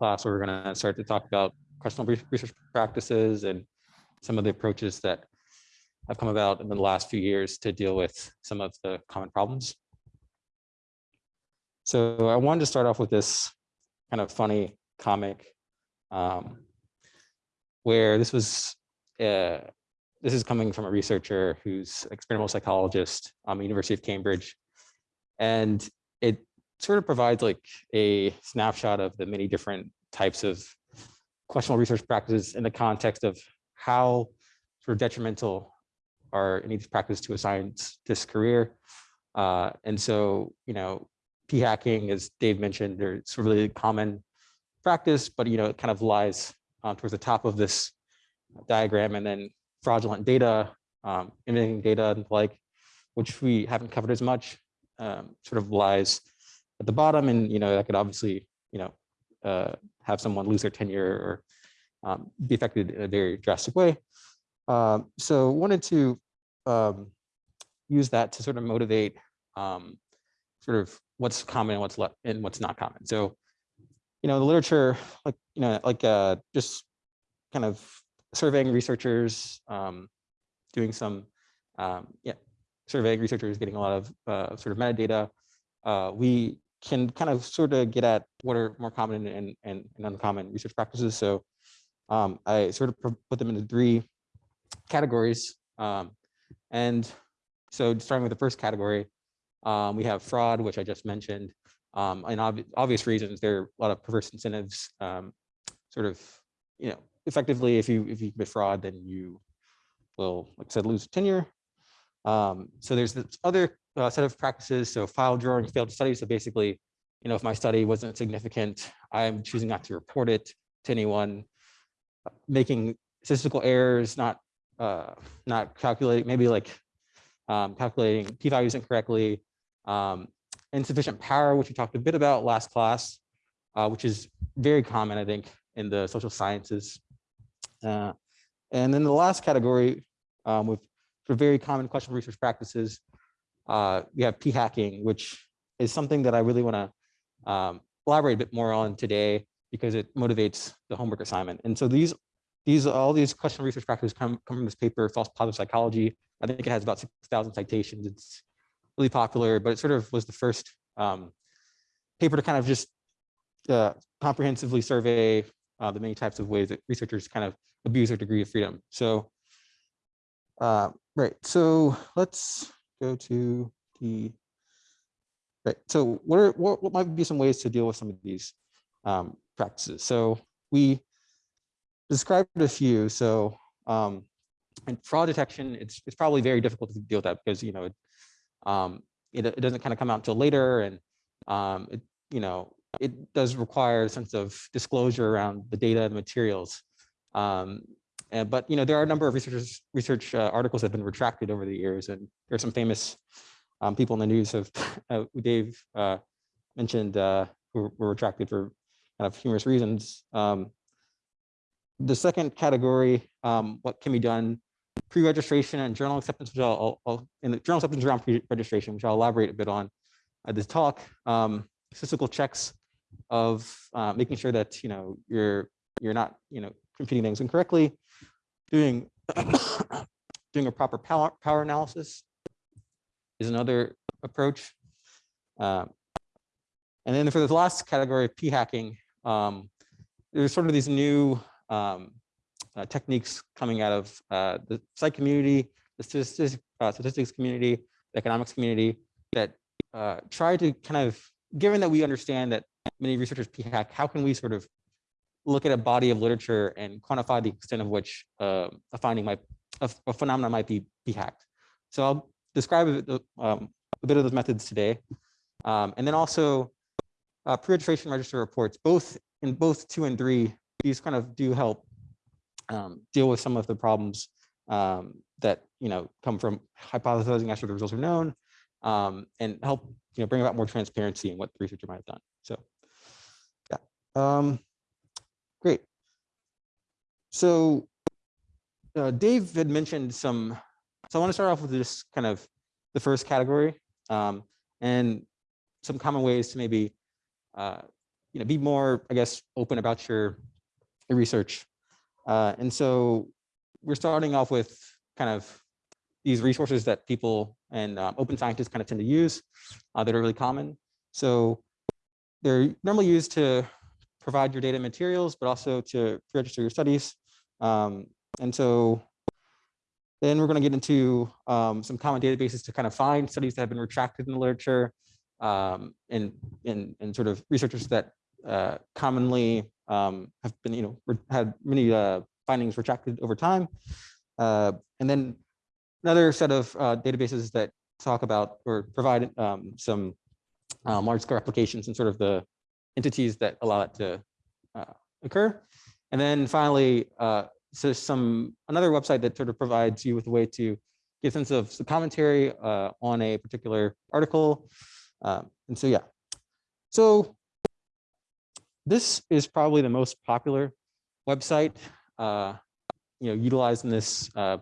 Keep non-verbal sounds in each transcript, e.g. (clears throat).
class where we're going to start to talk about questionable research practices and some of the approaches that have come about in the last few years to deal with some of the common problems. So I wanted to start off with this kind of funny comic um, where this was, uh, this is coming from a researcher who's experimental psychologist um, the University of Cambridge. And it sort of provides like a snapshot of the many different types of questionable research practices in the context of how sort of detrimental are any of these practices to a scientist career. Uh, and so, you know, p-hacking, as Dave mentioned, it's a really common practice, but, you know, it kind of lies um, towards the top of this diagram and then fraudulent data, um, imaging data and like, which we haven't covered as much, um, sort of lies at the bottom. And, you know, that could obviously, you know, uh, have someone lose their tenure or um, be affected in a very drastic way. Um, so wanted to um, use that to sort of motivate um, sort of what's common and what's and what's not common. So, you know, the literature, like, you know, like uh, just kind of surveying researchers, um, doing some, um, yeah, surveying researchers, getting a lot of uh, sort of metadata. Uh, we can kind of sort of get at what are more common and, and, and uncommon research practices. So um, I sort of put them into three categories. Um, and so starting with the first category, um, we have fraud, which I just mentioned. Um, and ob obvious reasons, there are a lot of perverse incentives, um, sort of, you know, effectively, if you if you commit fraud, then you will, like I said, lose tenure. Um, so there's this other uh, set of practices. So file drawing failed study. So basically, you know, if my study wasn't significant, I'm choosing not to report it to anyone, making statistical errors, not uh, not calculating, maybe like um, calculating p-values incorrectly, um, insufficient power, which we talked a bit about last class, uh, which is very common, I think, in the social sciences. Uh, and then the last category um, with for very common questionable research practices, uh, we have p-hacking, which is something that I really want to um, elaborate a bit more on today because it motivates the homework assignment. And so these these all these question research practices come, come from this paper, false positive psychology. I think it has about 6,000 citations. It's really popular, but it sort of was the first um, paper to kind of just uh, comprehensively survey uh, the many types of ways that researchers kind of abuse their degree of freedom. So, uh, right. So let's go to the right. So what are what, what might be some ways to deal with some of these um, practices? So we described a few. So um, and fraud detection, it's, it's probably very difficult to deal with that because, you know, it, um, it, it doesn't kind of come out until later and um, it, you know, it does require a sense of disclosure around the data and materials. Um, and, but, you know, there are a number of researchers, research uh, articles that have been retracted over the years and there are some famous um, people in the news have, (laughs) uh, Dave uh, mentioned, uh, who were retracted for kind of humorous reasons. Um, the second category, um, what can be done pre-registration and journal acceptance, which I'll, I'll, in the journal acceptance around pre-registration, which I'll elaborate a bit on at this talk, um, statistical checks of uh, making sure that you know you're you're not you know computing things incorrectly, doing (coughs) doing a proper power power analysis is another approach. Um, and then for the last category of p-hacking, um, there's sort of these new um, uh, techniques coming out of uh, the psych community, the statistics, uh, statistics community, the economics community that uh, try to kind of, given that we understand that many researchers p-hack, how can we sort of look at a body of literature and quantify the extent of which uh, a finding might, a, a phenomenon might be be hacked. So I'll describe a, um, a, bit of those methods today. Um, and then also uh, pre-registration register reports, both in both two and three, these kind of do help um, deal with some of the problems um, that you know come from hypothesizing after the results are known um, and help you know bring about more transparency in what the researcher might have done. So yeah. So uh, Dave had mentioned some, so I want to start off with this kind of the first category um, and some common ways to maybe uh, you know, be more, I guess, open about your, your research. Uh, and so we're starting off with kind of these resources that people and um, open scientists kind of tend to use uh, that are really common. So they're normally used to provide your data materials, but also to register your studies. Um, and so then we're going to get into um, some common databases to kind of find studies that have been retracted in the literature um, and, and, and sort of researchers that uh, commonly um, have been, you know, had many uh, findings retracted over time. Uh, and then another set of uh, databases that talk about or provide um, some um, large scale applications and sort of the entities that allow it to uh, occur. And then finally, uh, so some another website that sort of provides you with a way to get a sense of the commentary uh, on a particular article. Um, and so, yeah. So this is probably the most popular website, uh, you know, utilizing this uh,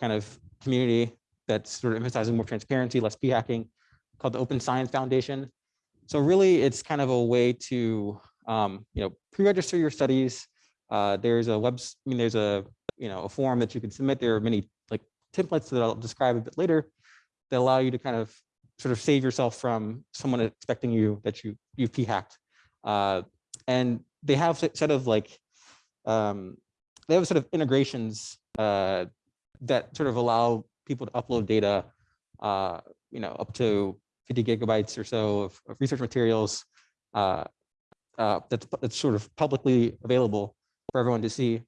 kind of community that's sort of emphasizing more transparency, less p-hacking, called the Open Science Foundation. So really, it's kind of a way to, um, you know, pre-register your studies. Uh, there's a web, I mean, there's a, you know, a form that you can submit. There are many like templates that I'll describe a bit later that allow you to kind of sort of save yourself from someone expecting you that you you've p-hacked. Uh, and they have set of like, um, they have sort of integrations uh, that sort of allow people to upload data, uh, you know, up to 50 gigabytes or so of, of research materials uh, uh, that's, that's sort of publicly available for everyone to see.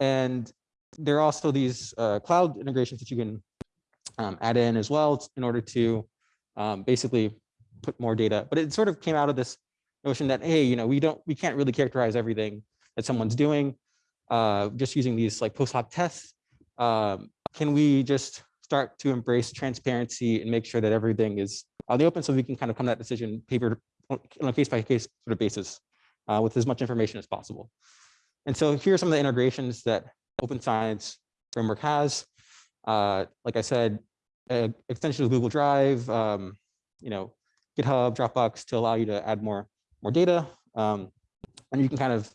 And there are also these uh, cloud integrations that you can um, add in as well in order to um, basically put more data. But it sort of came out of this notion that, hey, you know, we don't, we can't really characterize everything that someone's doing uh, just using these like post hoc tests. Um, can we just start to embrace transparency and make sure that everything is on the open so we can kind of come to that decision paper on a case by case sort of basis uh, with as much information as possible. And so here are some of the integrations that Open Science Framework has. Uh, like I said, extension of Google Drive, um, you know, GitHub, Dropbox to allow you to add more, more data. Um, and you can kind of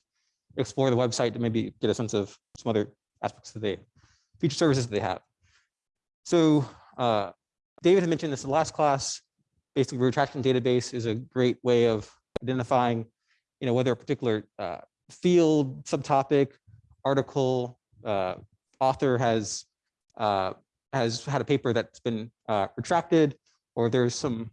explore the website to maybe get a sense of some other aspects of the feature services that they have. So uh, David had mentioned this in the last class. Basically, retraction database is a great way of identifying, you know, whether a particular uh, field, subtopic, article, uh, author has uh, has had a paper that's been uh, retracted, or there's some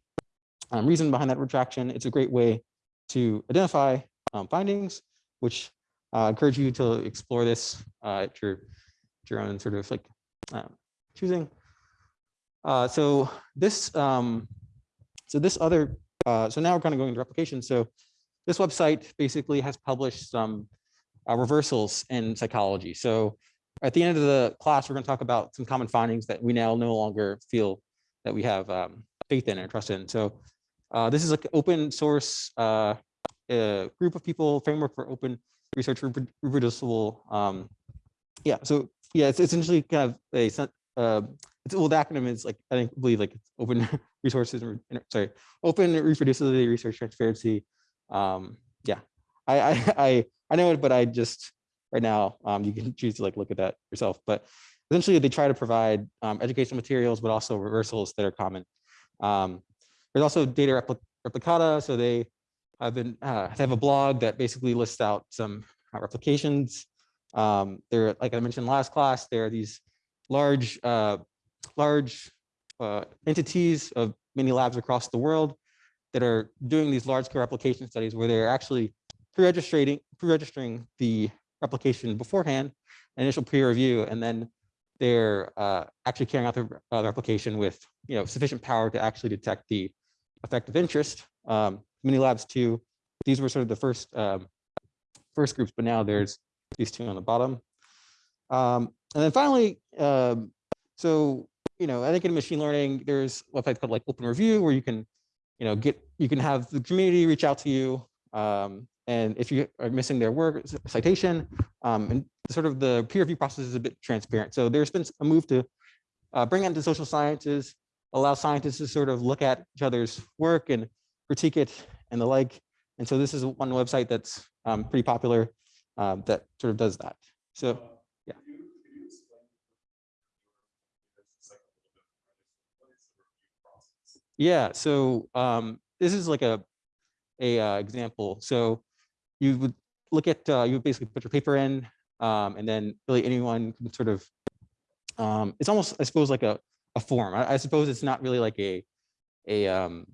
um, reason behind that retraction. It's a great way to identify um, findings, which uh, encourage you to explore this uh, at your at your own sort of like um, choosing. Uh, so this um, so this other uh, so now we're kind of going into replication. So this website basically has published some uh, reversals in psychology. So at the end of the class, we're going to talk about some common findings that we now no longer feel that we have um, faith in and trust in. So uh, this is an open source uh, group of people, framework for open research reproducible. Um, yeah, so yeah, it's essentially kind of a, uh, it's well, the acronym is like, I think, believe like open (laughs) resources, sorry, open reproducibility, research transparency. Um, yeah, I, I, (laughs) I, I know it, but I just, right now, um, you can (laughs) choose to like look at that yourself. But essentially they try to provide um, educational materials, but also reversals that are common. Um, there's also data repli Replicada. So they have been, uh, they have a blog that basically lists out some uh, replications. Um, there, like I mentioned last class, there are these large, uh, large uh, entities of many labs across the world that are doing these large scale replication studies where they're actually pre-registering pre-registering the replication beforehand, initial peer review, and then they're uh, actually carrying out the, uh, the, replication with you know sufficient power to actually detect the effect of interest. Um, many labs too. These were sort of the first um, first groups, but now there's these two on the bottom. Um, and then finally, um, so you know, I think in machine learning, there's websites called like Open Review where you can, you know, get you can have the community reach out to you um, and if you are missing their work citation, um, and sort of the peer review process is a bit transparent. So there's been a move to uh, bring into social sciences, allow scientists to sort of look at each other's work and critique it and the like. And so this is one website that's um, pretty popular um, that sort of does that. So yeah. So um, this is like a a uh, example. So you would look at uh, you would basically put your paper in, um, and then really anyone can sort of um, it's almost I suppose like a a form. I, I suppose it's not really like a a um,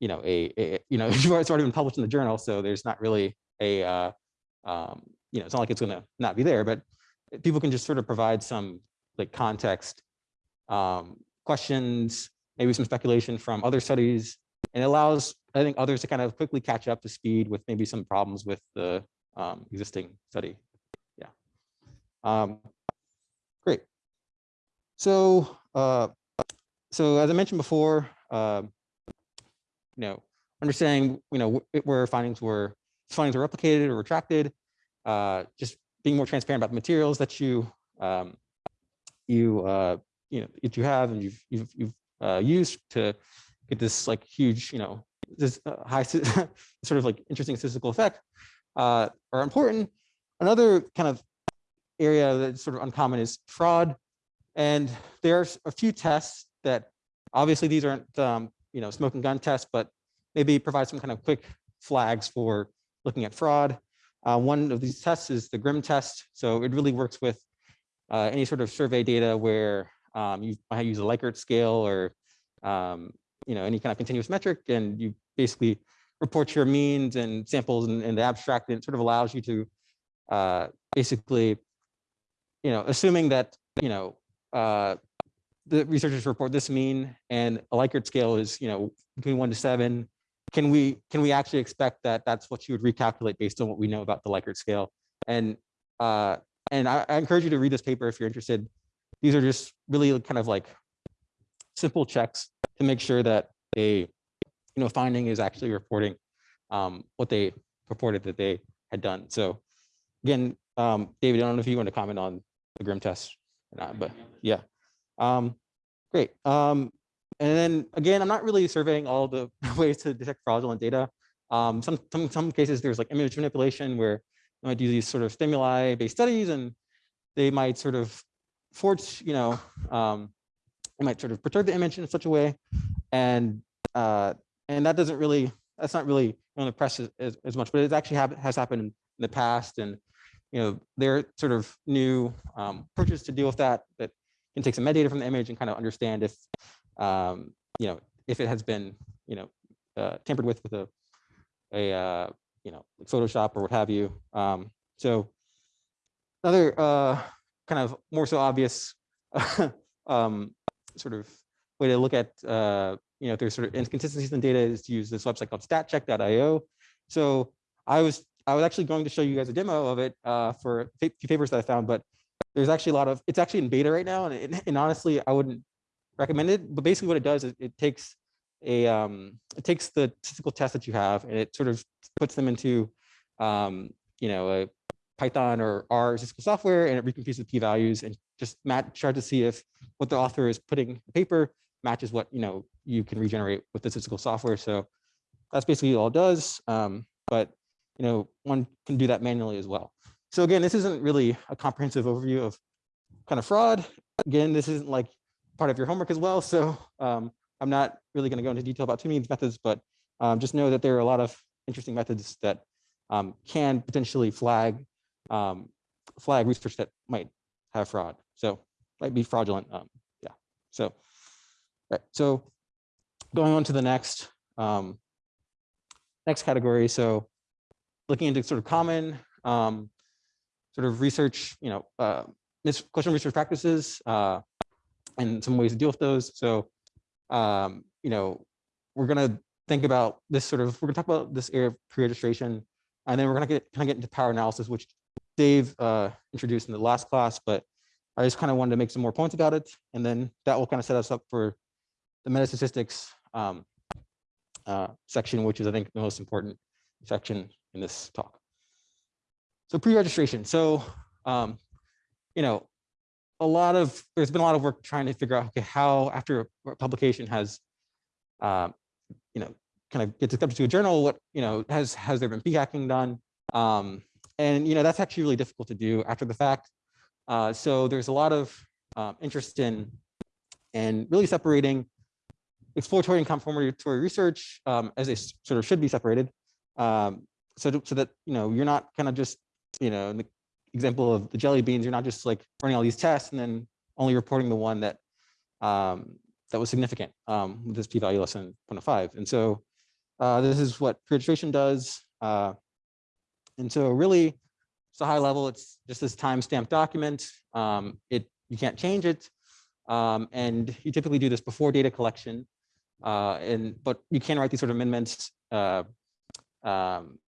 you know a, a you know (laughs) it's already been published in the journal, so there's not really a uh, um, you know it's not like it's going to not be there, but people can just sort of provide some like context, um, questions, maybe some speculation from other studies, and allows I think others to kind of quickly catch up to speed with maybe some problems with the um, existing study. Yeah. Um, great. So, uh, so as I mentioned before, uh, you know, understanding, you know, where findings were findings were replicated or retracted, uh, just being more transparent about the materials that you um, you uh, you know that you have and you've you've, you've uh, used to get this like huge, you know, this uh, high (laughs) sort of like interesting statistical effect uh, are important. Another kind of area that's sort of uncommon is fraud. And there's a few tests that obviously these aren't, um, you know, smoking gun tests, but maybe provide some kind of quick flags for looking at fraud. Uh, one of these tests is the GRIM test. So it really works with uh, any sort of survey data where um, you might use a Likert scale or um, you know any kind of continuous metric, and you basically report your means and samples and, and the abstract, and it sort of allows you to uh, basically, you know, assuming that you know uh, the researchers report this mean and a Likert scale is, you know, between one to seven. Can we can we actually expect that that's what you would recalculate based on what we know about the Likert scale? And uh, and I, I encourage you to read this paper if you're interested. These are just really kind of like simple checks to make sure that a you know finding is actually reporting um, what they purported that they had done. So again, um, David, I don't know if you want to comment on the GRIM test or not, but yeah. Um, great. Um, and then again, I'm not really surveying all the (laughs) ways to detect fraudulent data. Um, some, some, some cases there's like image manipulation where you might do these sort of stimuli based studies and they might sort of force, you know, um, it might sort of perturb the image in such a way. And uh, and that doesn't really, that's not really on the press as, as much, but it actually has happened in the past. And, you know, there are sort of new um, approaches to deal with that that can take some metadata from the image and kind of understand if, um, you know, if it has been, you know, uh, tampered with with a, a uh, you know, like Photoshop or what have you. Um, so another uh, kind of more so obvious (laughs) um, sort of way to look at, uh, you know, if there's sort of inconsistencies in data is to use this website called statcheck.io. So I was I was actually going to show you guys a demo of it uh, for a few papers that I found, but there's actually a lot of, it's actually in beta right now. And, it, and honestly, I wouldn't recommend it. But basically what it does is it takes a, um, it takes the statistical tests that you have and it sort of puts them into, um, you know, a Python or R statistical software and it recomputs the p-values and just match, try to see if what the author is putting in the paper matches what, you know, you can regenerate with the statistical software. So that's basically all it does. Um, but, you know, one can do that manually as well. So again, this isn't really a comprehensive overview of kind of fraud. Again, this isn't like part of your homework as well. (laughs) So um, I'm not really going to go into detail about too many methods, but um, just know that there are a lot of interesting methods that um, can potentially flag um, flag research that might have fraud. So might be fraudulent. Um, yeah. So right. So going on to the next um, next category. So looking into sort of common um, sort of research, you know, uh, question research practices uh, and some ways to deal with those. So, um, you know, we're going to think about this sort of, we're to talk about this area of pre-registration, and then we're going to get kind of get into power analysis, which Dave uh, introduced in the last class, but I just kind of wanted to make some more points about it. And then that will kind of set us up for the metastatistics um, uh, section, which is, I think, the most important section in this talk. So pre-registration. So, um, you know, a lot of, there's been a lot of work trying to figure out, okay, how after a publication has, um, you know, kind of gets accepted to a journal, what, you know, has, has there been p-hacking done? Um, and, you know, that's actually really difficult to do after the fact. Uh, so there's a lot of um, interest in, and really separating exploratory and confirmatory research um, as they sort of should be separated. Um, so, to, so that, you know, you're not kind of just, you know, in the example of the jelly beans, you're not just like running all these tests and then only reporting the one that um, that was significant um, with this p-value less than 0.5. And so uh, this is what pre-registration does. Uh, and so really, it's a high level. It's just this time-stamped document. Um, it you can't change it, um, and you typically do this before data collection. Uh, and but you can write these sort of amendments uh, um,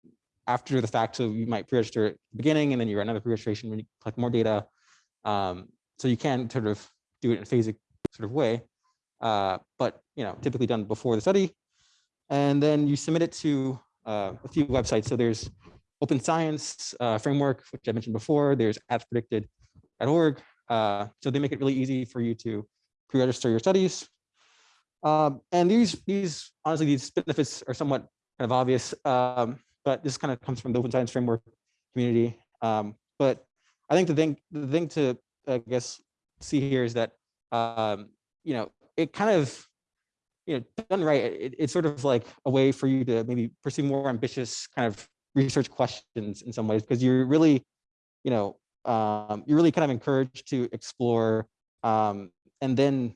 after the fact. So you might pre-register at the beginning, and then you run another pre-registration when you collect more data. Um, so you can sort of do it in a phasic sort of way, uh, but you know typically done before the study. And then you submit it to uh, a few websites. So there's Open Science uh, Framework, which I mentioned before. There's aspredicted.org. Uh, so they make it really easy for you to pre-register your studies. Um, and these, these honestly, these benefits are somewhat kind of obvious, um, but this kind of comes from the Open Science Framework community. Um, but I think the thing, the thing to, I guess, see here is that, um, you know, it kind of you know, done right, it, it's sort of like a way for you to maybe pursue more ambitious kind of research questions in some ways, because you're really, you know, um, you're really kind of encouraged to explore um, and then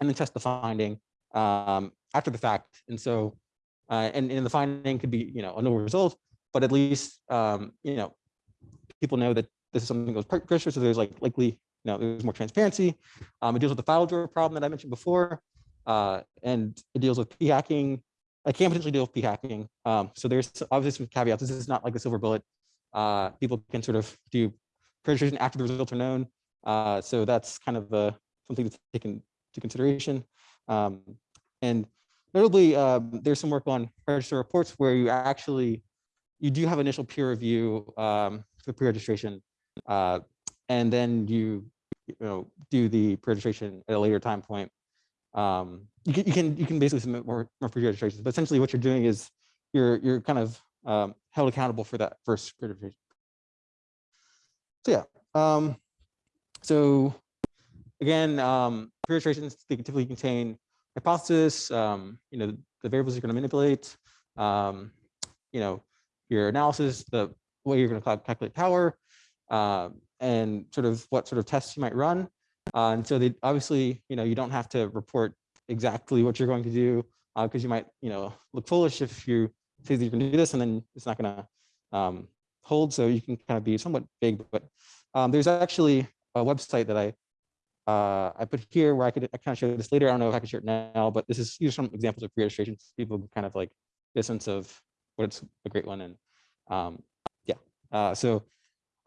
and then test the finding um, after the fact. And so, uh, and, and the finding could be, you know, a no result, but at least, um, you know, people know that this is something that goes pressure. So there's like likely, you know, there's more transparency. Um, it deals with the file drawer problem that I mentioned before uh, and it deals with p-hacking. I can potentially deal with p-hacking. Um, so there's obviously some caveats. This is not like a silver bullet. Uh, people can sort of do pre registration after the results are known. Uh, so that's kind of something to take into consideration. Um, and notably, um, there's some work on register reports where you actually, you do have initial peer review um, for pre-registration. Uh, and then you, you know, do the pre-registration at a later time point um, you can you can you can basically submit more more pre-registrations, but essentially what you're doing is you're you're kind of um, held accountable for that first registration. So yeah, um, so again, um, pre-registrations they typically contain hypothesis, um, you know, the variables you're going to manipulate, um, you know, your analysis, the way you're going to calculate power, uh, and sort of what sort of tests you might run. Uh, and so they obviously, you know, you don't have to report exactly what you're going to do because uh, you might, you know, look foolish if you say that you can do this and then it's not going to um, hold. So you can kind of be somewhat vague, but um, there's actually a website that I uh, I put here where I could I kind of show this later. I don't know if I can share it now, but this is these are some examples of pre-registration. People kind of like get a sense of what it's a great one. And um, yeah, uh, so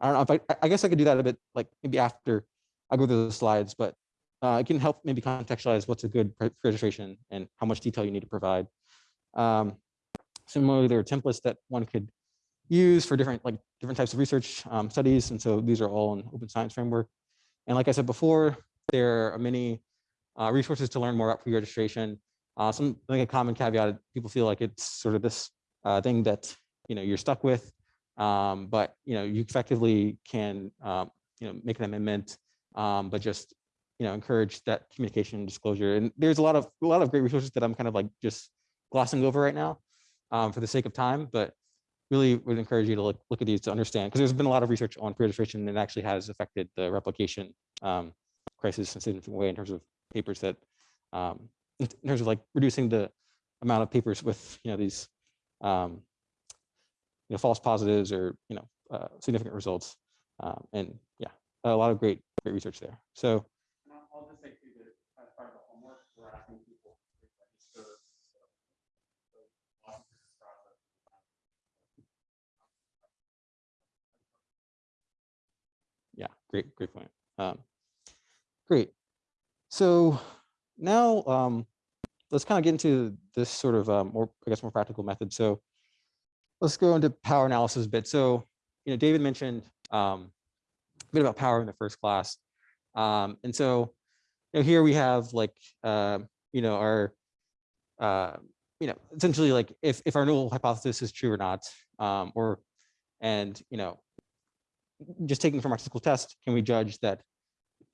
I don't know if I, I guess I could do that a bit like maybe after I'll go through the slides, but uh, it can help maybe contextualize what's a good registration and how much detail you need to provide. Um, similarly, there are templates that one could use for different like different types of research um, studies. And so these are all in open science framework. And like I said before, there are many uh, resources to learn more about pre-registration. Uh, some think a common caveat, people feel like it's sort of this uh, thing that you know you're stuck with, um, but you know you effectively can um, you know make an amendment um, but just you know encourage that communication and disclosure. And there's a lot of a lot of great resources that I'm kind of like just glossing over right now um, for the sake of time, but really would encourage you to look, look at these to understand because there's been a lot of research on pre-registration and it actually has affected the replication um, crisis in a significant way in terms of papers that um, in terms of like reducing the amount of papers with you know these um, you know false positives or you know uh, significant results um, and yeah a lot of great great research there. So. Yeah, great, great point. Um, great. So now um, let's kind of get into this sort of um, more, I guess, more practical method. So let's go into power analysis a bit. So, you know, David mentioned um, bit about power in the first class. Um, and so, you know, here we have like, uh, you know, our, uh, you know, essentially like if, if our null hypothesis is true or not, um, or, and, you know, just taking from our statistical test, can we judge that,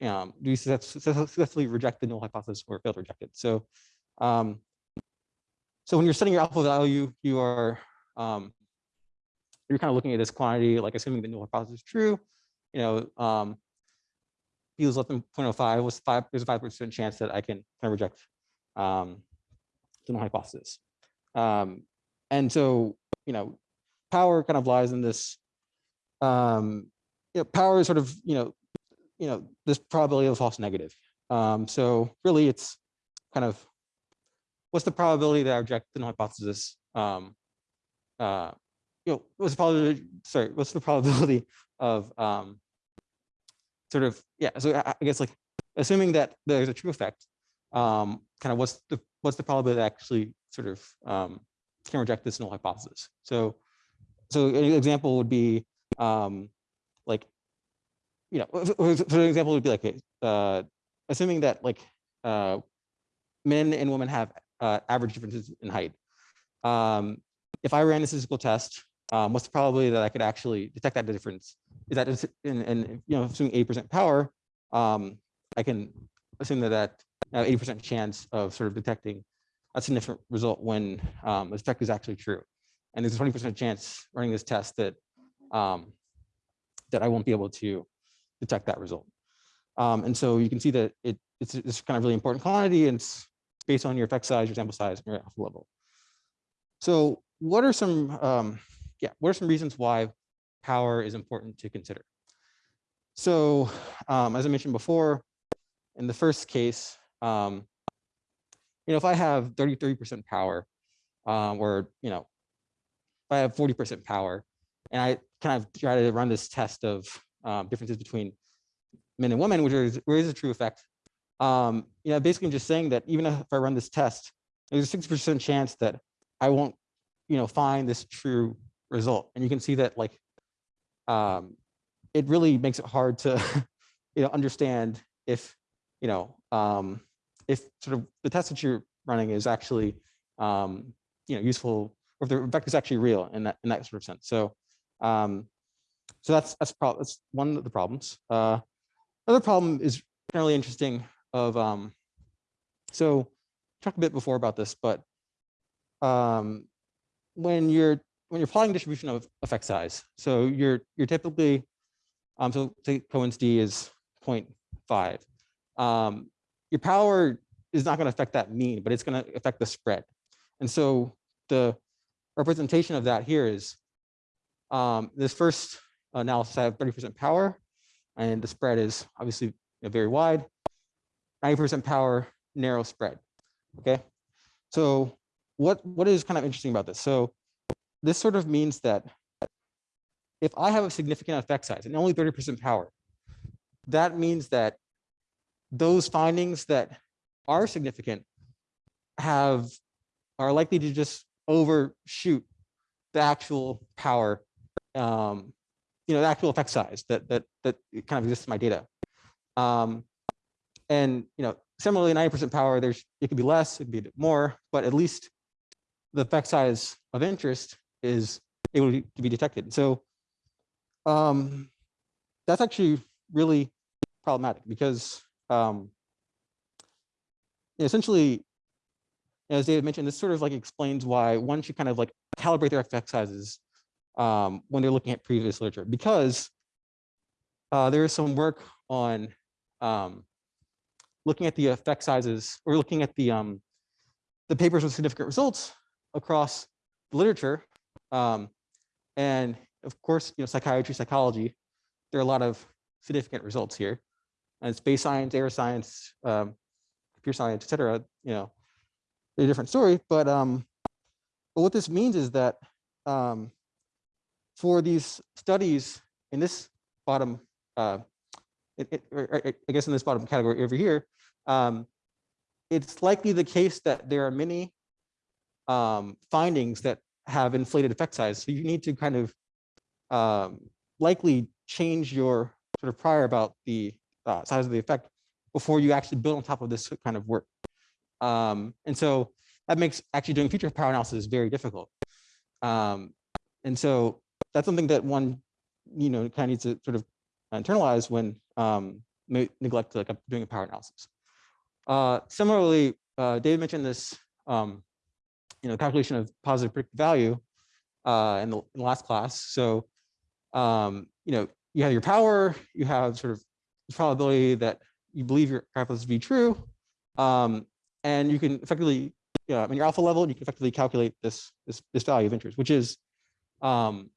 um, do we successfully reject the null hypothesis or fail to reject it? So, um, so when you're setting your alpha value, you are, um, you're kind of looking at this quantity, like assuming the null hypothesis is true, you know, um, is less than 0.05, was five, there's a five percent chance that I can kind of reject um, the null hypothesis. Um, and so, you know, power kind of lies in this, um, you know, power is sort of, you know, you know, this probability of a false negative. Um, so really it's kind of, what's the probability that I reject the null hypothesis? Um, uh, you know, what's the probability, sorry, what's the probability of um, sort of, yeah, so I guess like, assuming that there's a true effect, um, kind of what's the, what's the probability that actually sort of um, can reject this null hypothesis? So, so an example would be um, like, you know, for for example would be like, uh, assuming that like uh, men and women have uh, average differences in height. Um, if I ran a statistical test, um, what's the probability that I could actually detect that difference? Is that in, in you know, assuming 80% power, um, I can assume that that I have 80% chance of sort of detecting a significant result when um, the effect is actually true. And there's a 20% chance running this test that um, that I won't be able to detect that result. Um, and so you can see that it, it's, it's kind of really important quantity and it's based on your effect size, your sample size, and your alpha level. So what are some, um, yeah, what are some reasons why power is important to consider? So um, as I mentioned before, in the first case, um, you know, if I have 33% power, um, or, you know, if I have 40% power, and I kind of try to run this test of um, differences between men and women, which is, where is a true effect. Um, you know, basically I'm just saying that even if I run this test, there's a 60% chance that I won't, you know, find this true result. And you can see that like, um, it really makes it hard to, (laughs) you know, understand if, you know, um, if sort of the test that you're running is actually, um, you know, useful, or if the effect is actually real in that in that sort of sense. So, um, so that's that's, prob that's one of the problems. Uh, another problem is generally interesting. Of um, so talked a bit before about this, but um, when you're when you're plotting distribution of effect size, so you're you're typically um, so say Cohen's d is 0.5. Um, your power is not going to affect that mean, but it's going to affect the spread. And so the representation of that here is um, this first analysis, I have 30% power, and the spread is obviously you know, very wide. 90% power, narrow spread. Okay, so what what is kind of interesting about this? So this sort of means that if I have a significant effect size and only 30% power, that means that those findings that are significant have are likely to just overshoot the actual power, um, you know, the actual effect size that that that kind of exists in my data. Um, and you know, similarly, 90% power, there's it could be less, it could be more, but at least the effect size of interest is able to be detected. So um, that's actually really problematic because um, essentially, as David mentioned, this sort of like explains why one should kind of like calibrate their effect sizes um, when they're looking at previous literature, because uh, there is some work on um, looking at the effect sizes or looking at the um, the papers with significant results across the literature. Um, and of course, you know, psychiatry, psychology, there are a lot of significant results here. And space science, air science, um, computer science, et cetera, you know, a different story. But, um, but what this means is that um, for these studies in this bottom, uh, I guess in this bottom category over here, um, it's likely the case that there are many um, findings that have inflated effect size. So you need to kind of um, likely change your sort of prior about the uh, size of the effect before you actually build on top of this kind of work. Um, and so that makes actually doing feature power analysis very difficult. Um, and so that's something that one, you know, kind of needs to sort of internalize when um, neglect like doing a power analysis. Uh, similarly, uh, David mentioned this, um, you know, calculation of positive predictive value uh, in, the, in the last class. So, um, you know, you have your power, you have sort of the probability that you believe your hypothesis to be true, um, and you can effectively, yeah, in your alpha level, you can effectively calculate this this this value of interest, which is, um,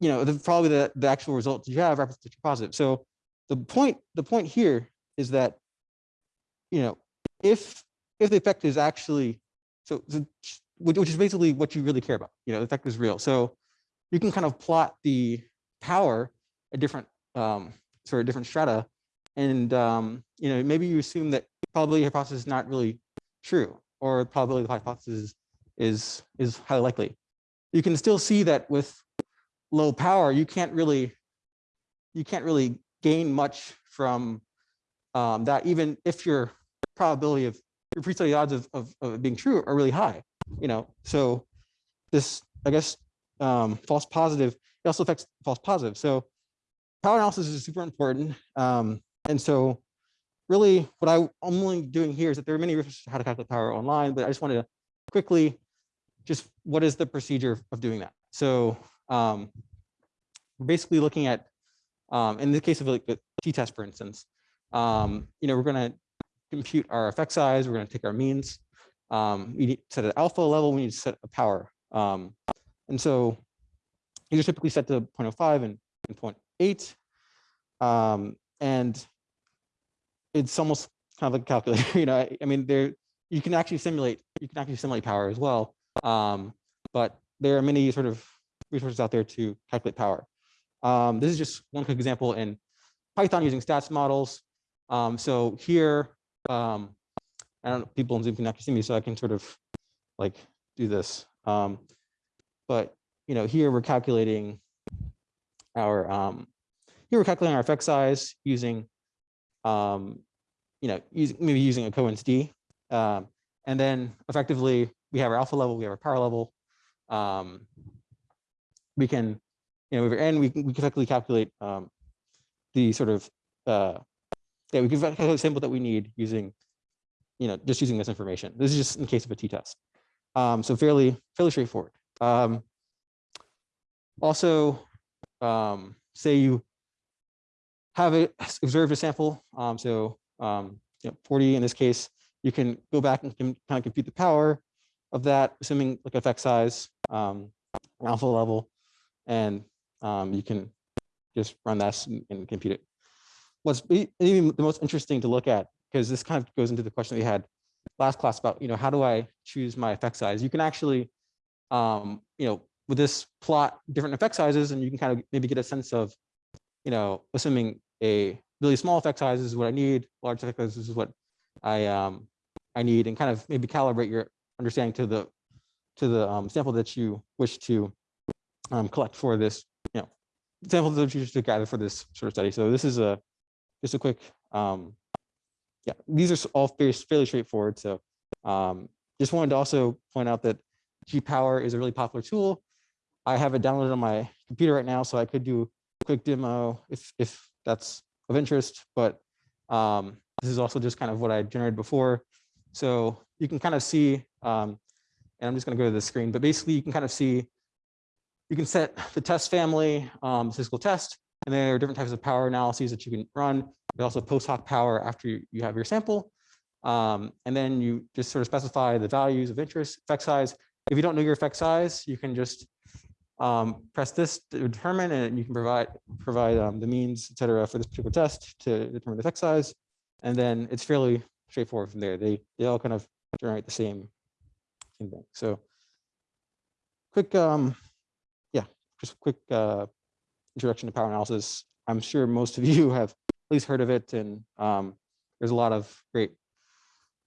you know, the, probably the the actual results you have your positive. So the point the point here is that, you know, if if the effect is actually so, so which, is basically what you really care about, you know, the effect is real. So you can kind of plot the power at different um, sort of different strata, and um, you know maybe you assume that probability hypothesis is not really true, or probability of the hypothesis is is highly likely. You can still see that with low power, you can't really you can't really gain much from um, that, even if your probability of pre-study odds of, of, of being true are really high. You know, so this I guess um, false positive it also affects false positive. So power analysis is super important. Um, and so really what I, am only doing here is that there are many resources on how to calculate power online, but I just wanted to quickly just what is the procedure of doing that? So um, basically looking at, um, in the case of like the t-test, for instance, um, you know, we're going to compute our effect size. We're going to take our means. Um, we need to set an alpha level. We need to set a power. Um, and so these are typically set to 0.05 and, and 0.8. Um, and it's almost kind of like a calculator, (laughs) you know, I, I mean, there, you can actually simulate, you can actually simulate power as well. Um, but there are many sort of resources out there to calculate power. Um, this is just one quick example in Python using stats models. Um, so here, um, I don't know, people in Zoom can actually see me, so I can sort of like do this. Um, but you know, here we're calculating our um, here we're calculating our effect size using um, you know, using maybe using a Cohen's d. Um, and then effectively we have our alpha level, we have our power level. Um, we can, you know, and we can, we can effectively calculate um, the sort of, uh, yeah, we can calculate the sample that we need using, you know, just using this information. This is just in case of a t-test. Um, so fairly, fairly straightforward. Um, also, um, say you have it observed a sample. Um, so um, you know, 40 in this case, you can go back and kind of compute the power of that, assuming like effect size, um, alpha level, and you can just run and, and compute it. What's even the most interesting to look at, because this kind of goes into the question we had last class about, you know, how do I choose my effect size? You can actually, um, you know, with this plot different effect sizes, and you can kind of maybe get a sense of, you know, assuming a really small effect size is what I need, large effect sizes is what I um I need, and kind of maybe calibrate your understanding to the to the um, sample that you wish to um, collect for this, you know, sample that you wish to gather for this sort of study. So this is a just a quick, um, yeah, these are all fairly, straightforward. So um, just wanted to also point out that G-Power is a really popular tool. I have it downloaded on my computer right now, so I could do a quick demo if if that's of interest. But um, this is also just kind of what I generated before. So you can kind of see, um, and I'm just going to go to the screen, but basically you can kind of see, you can set the test family, um, statistical test, and there are different types of power analyses that you can run. There's also post hoc power after you, you have your sample. Um, and then you just sort of specify the values of interest, effect size. If you don't know your effect size, you can just um, press this to determine, and you can provide provide um, the means, et cetera, for this particular test to determine the effect size. And then it's fairly straightforward from there. They they all kind of generate the same, same thing. So quick, um, yeah, just quick uh, introduction to power analysis. I'm sure most of (laughs) you have at least heard of it, and um, there's a lot of great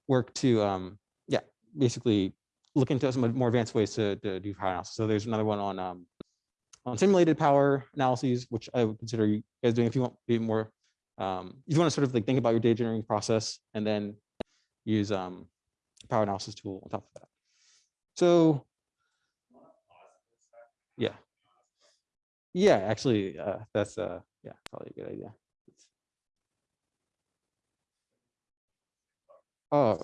work to, um, yeah, basically look into some more advanced ways to, to do power analysis. So there's another one on um, on simulated power analyses, which I would consider you guys doing if you want to be more, um, if you want to sort of like think about your data generating process and then use um, power analysis tool on top of that. So, yeah. Yeah, actually, uh, that's, uh, yeah, probably a good idea. Oh,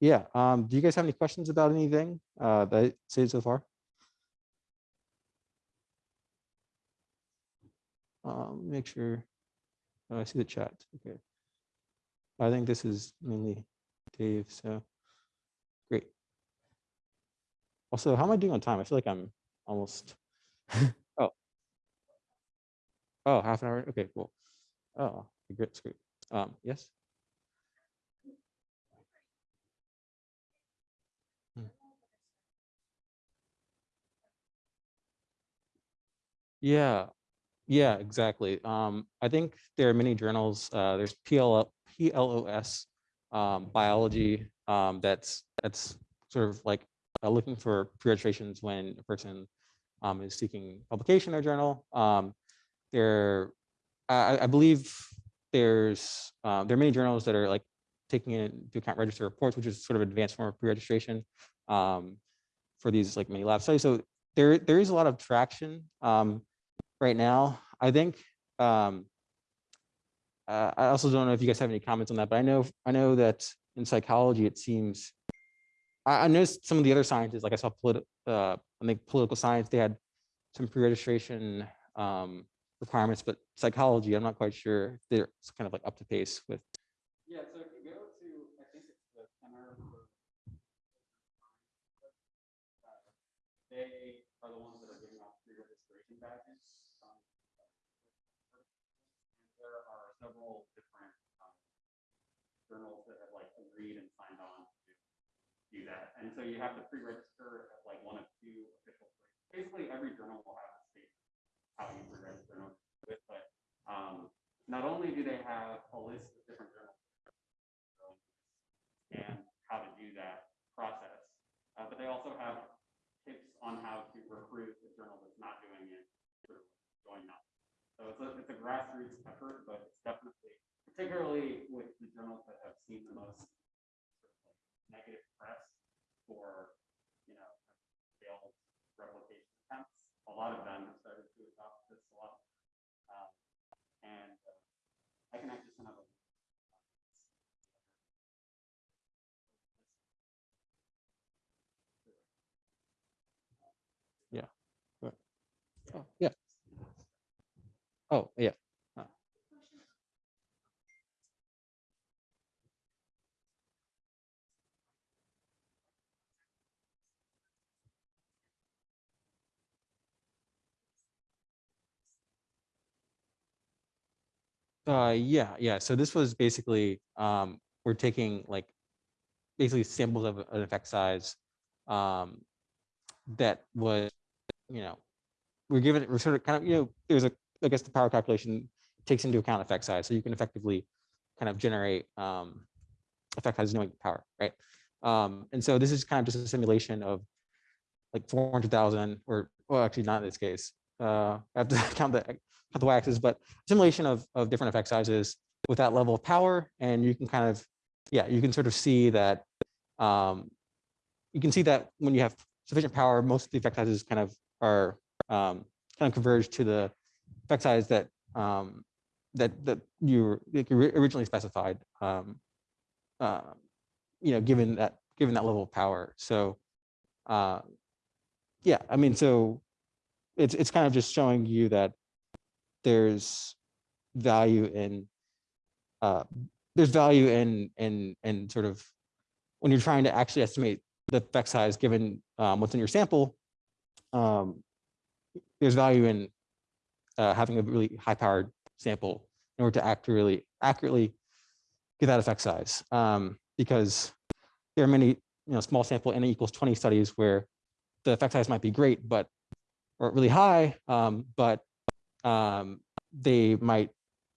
yeah, um, do you guys have any questions about anything, uh, that I said so far? Um, make sure, oh, I see the chat, okay. I think this is mainly Dave, so, great. Also, how am I doing on time? I feel like I'm almost, (laughs) oh. Half an hour, okay, cool. Oh, great, great. Um, yes? Hmm. Yeah, yeah, exactly. Um, I think there are many journals, uh, there's PL, PLOS, um, biology, um, that's, that's sort of like uh, looking for pre-registrations when a person um, is seeking publication in their journal. Um, there, I, I believe there's, um, there are many journals that are like taking into account register reports, which is sort of an advanced form of pre-registration um, for these like many lab studies. So there, there is a lot of traction um, right now. I think um, uh, I also don't know if you guys have any comments on that, but I know I know that in psychology it seems I, I noticed some of the other sciences, like I saw politi uh, I think political science, they had some pre-registration um, requirements, but psychology, I'm not quite sure if they're kind of like up to pace with. Yeah, so if you go to, I think it's the Center for. They are the ones that are giving out pre-registration badges. um, There are several different um, journals that have like agreed and signed on to do that. And so you have to pre-register at like one of two official places. Basically, every journal will have how you pre-register and with, but um, not only do they have a list of different journals and how to do that process. Uh, but they also have tips on how to recruit a journal that's not doing it up. So it's a, it's a grassroots effort, but it's definitely, particularly with the journals that have seen the most sort of like negative press for, you know, failed replication attempts. A lot of them have started to adopt this a lot. Um, and uh, I can actually send out a Oh, yeah. Oh, yeah. Uh, yeah, yeah. So this was basically, um, we're taking like basically samples of an effect size um, that was, you know, we're given, we're sort of kind of, you know, there's a, I guess the power calculation takes into account effect size. So you can effectively kind of generate um, effect size knowing power, right? Um, and so this is kind of just a simulation of like 400,000 or, well, actually not in this case. Uh, I have to count the, (laughs) count the y-axis, but simulation of, of different effect sizes with that level of power. And you can kind of, yeah, you can sort of see that, um, you can see that when you have sufficient power, most of the effect sizes kind of are um, kind of converge to the effect size that um, that that you originally specified. Um, uh, you know, given that given that level of power. So, uh, yeah, I mean, so it's it's kind of just showing you that there's value in uh, there's value in in in sort of when you're trying to actually estimate the effect size given um, what's in your sample. Um, there's value in uh, having a really high powered sample in order to accurately accurately get that effect size. Um, because there are many, you know, small sample n equals 20 studies where the effect size might be great, but or really high, um, but um, they might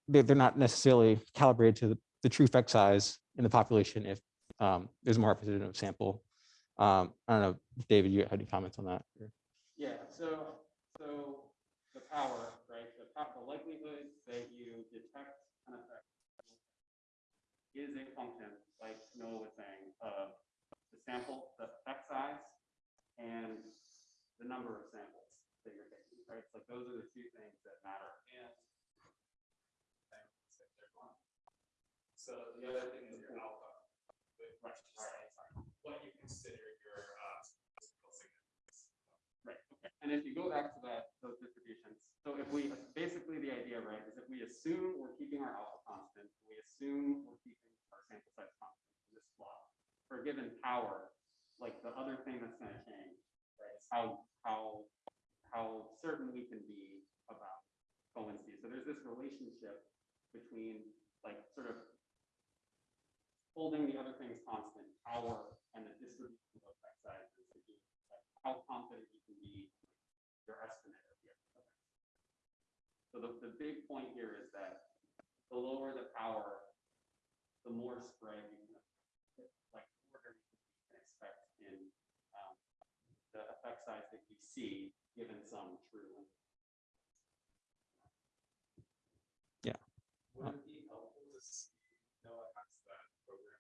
they're, they're not necessarily calibrated to the, the true effect size in the population if um, there's a more representative sample. Um, I don't know, David, you had any comments on that? Yeah, so, so the power, right, the the likelihood that you detect an effect is a function, like Noah was saying, of the sample, the effect size, and the number of samples that you're taking, right? Like those are the two things that matter. And. So the other thing is your alpha. Which is what you consider your uh. statistical significance. Right, okay. And if you go back to that, those distributions, so if we, basically the idea, right, is if we assume we're keeping our alpha constant, we assume we're keeping our sample size constant in this plot. For a given power, like the other thing that's gonna change, right, is how, how, how certain we can be about fluency. So there's this relationship between like sort of holding the other things constant, power and the distribution of effect sizes. like, How confident you can be your estimate of the effect. So the, the big point here is that the lower the power, the more spread you can, like, order you can expect in um, the effect size that you see given some true. Would it be helpful to see, Noah has that program.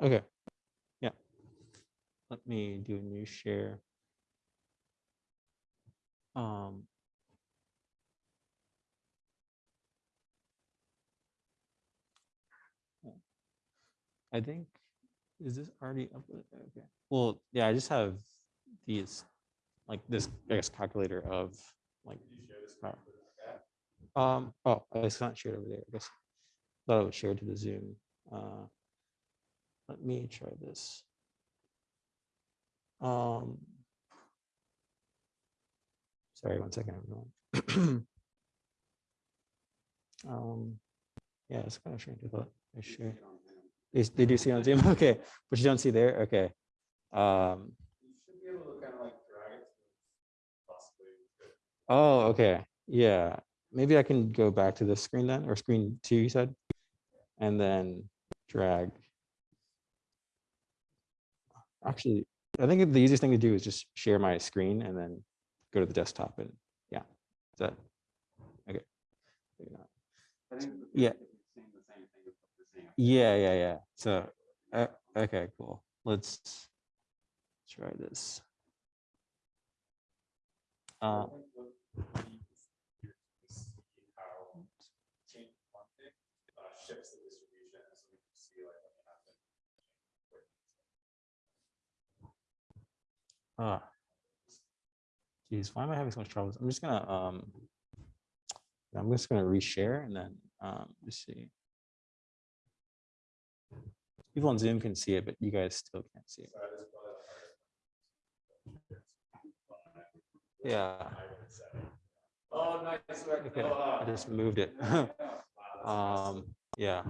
Okay. Yeah. Let me do a new share. Um. I think, is this already uploaded? Okay. Well, yeah, I just have these, like this, I guess, calculator of like. power. Um, oh, it's not shared over there, I guess. Thought I would share to the Zoom. Uh, let me try this. Um. Sorry, one second, everyone. (clears throat) Um, yeah, it's kind of strange. I thought I share. They, they do see on Zoom, (laughs) okay, but you don't see there, okay. Um, You should be able to kind of like drag it. Possibly. oh, okay, yeah, maybe I can go back to this screen then, or screen two, you said? And then drag. Actually, I think the easiest thing to do is just share my screen and then go to the desktop and, yeah, is that, okay. Maybe not. I think. the Yeah. theory is you're Seeing the same thing as what we're seeing. up Yeah, yeah, yeah. So, uh, okay, cool. Let's try this. Uh, ah. Geez, why am I having so much trouble? I'm just gonna, um, I'm just gonna reshare and then, um, let's see. People on Zoom can see it, but you guys still can't see it. So that is probably the hardest. Yeah, I would say. Oh, nice. work, okay, I just moved it. Wow, that's awesome. Um, yeah,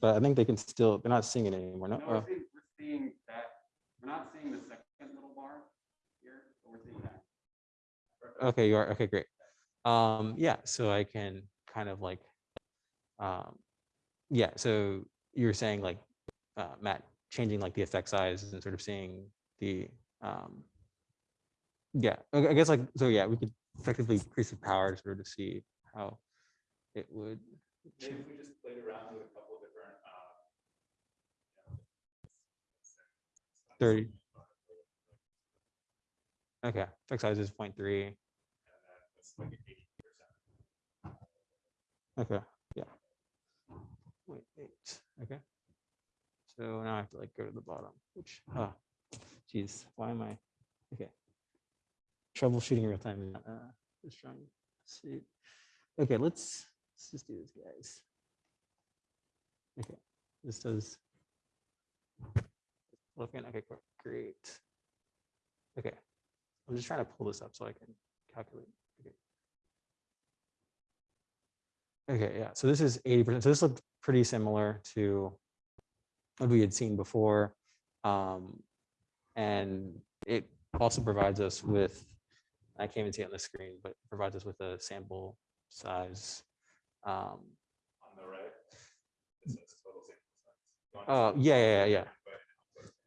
but I think they can still, they're not seeing it anymore. No, No, we're seeing, we're seeing that, we're not seeing the second little bar here, but we're seeing that. Okay, you are, okay, great. Um, yeah, so I can kind of like, um, yeah, so you're saying like, uh, Matt, changing like the effect size and sort of seeing the, um, yeah, I guess like, so yeah, we could effectively increase the power to sort of see how it would. Maybe if we just played around with a couple of different, uh. 30. Okay, effect size is 0.3. And then it's like eighty percent. Okay, yeah. Wait, eight, okay. So now I have to like go to the bottom, which, ah, geez, why am I, okay. Troubleshooting real time, uh, just trying to see. Okay, let's, let's just do this, guys. Okay, this does. Looking, okay, great. Okay, I'm just trying to pull this up so I can calculate. Okay. Yeah, so this is eighty percent. So this looked pretty similar to what we had seen before. Um, and it also provides us with, I can't even see it on the screen, but provides us with a sample size. Um, On the right. It says total sample size. Oh, yeah, yeah, yeah, yeah.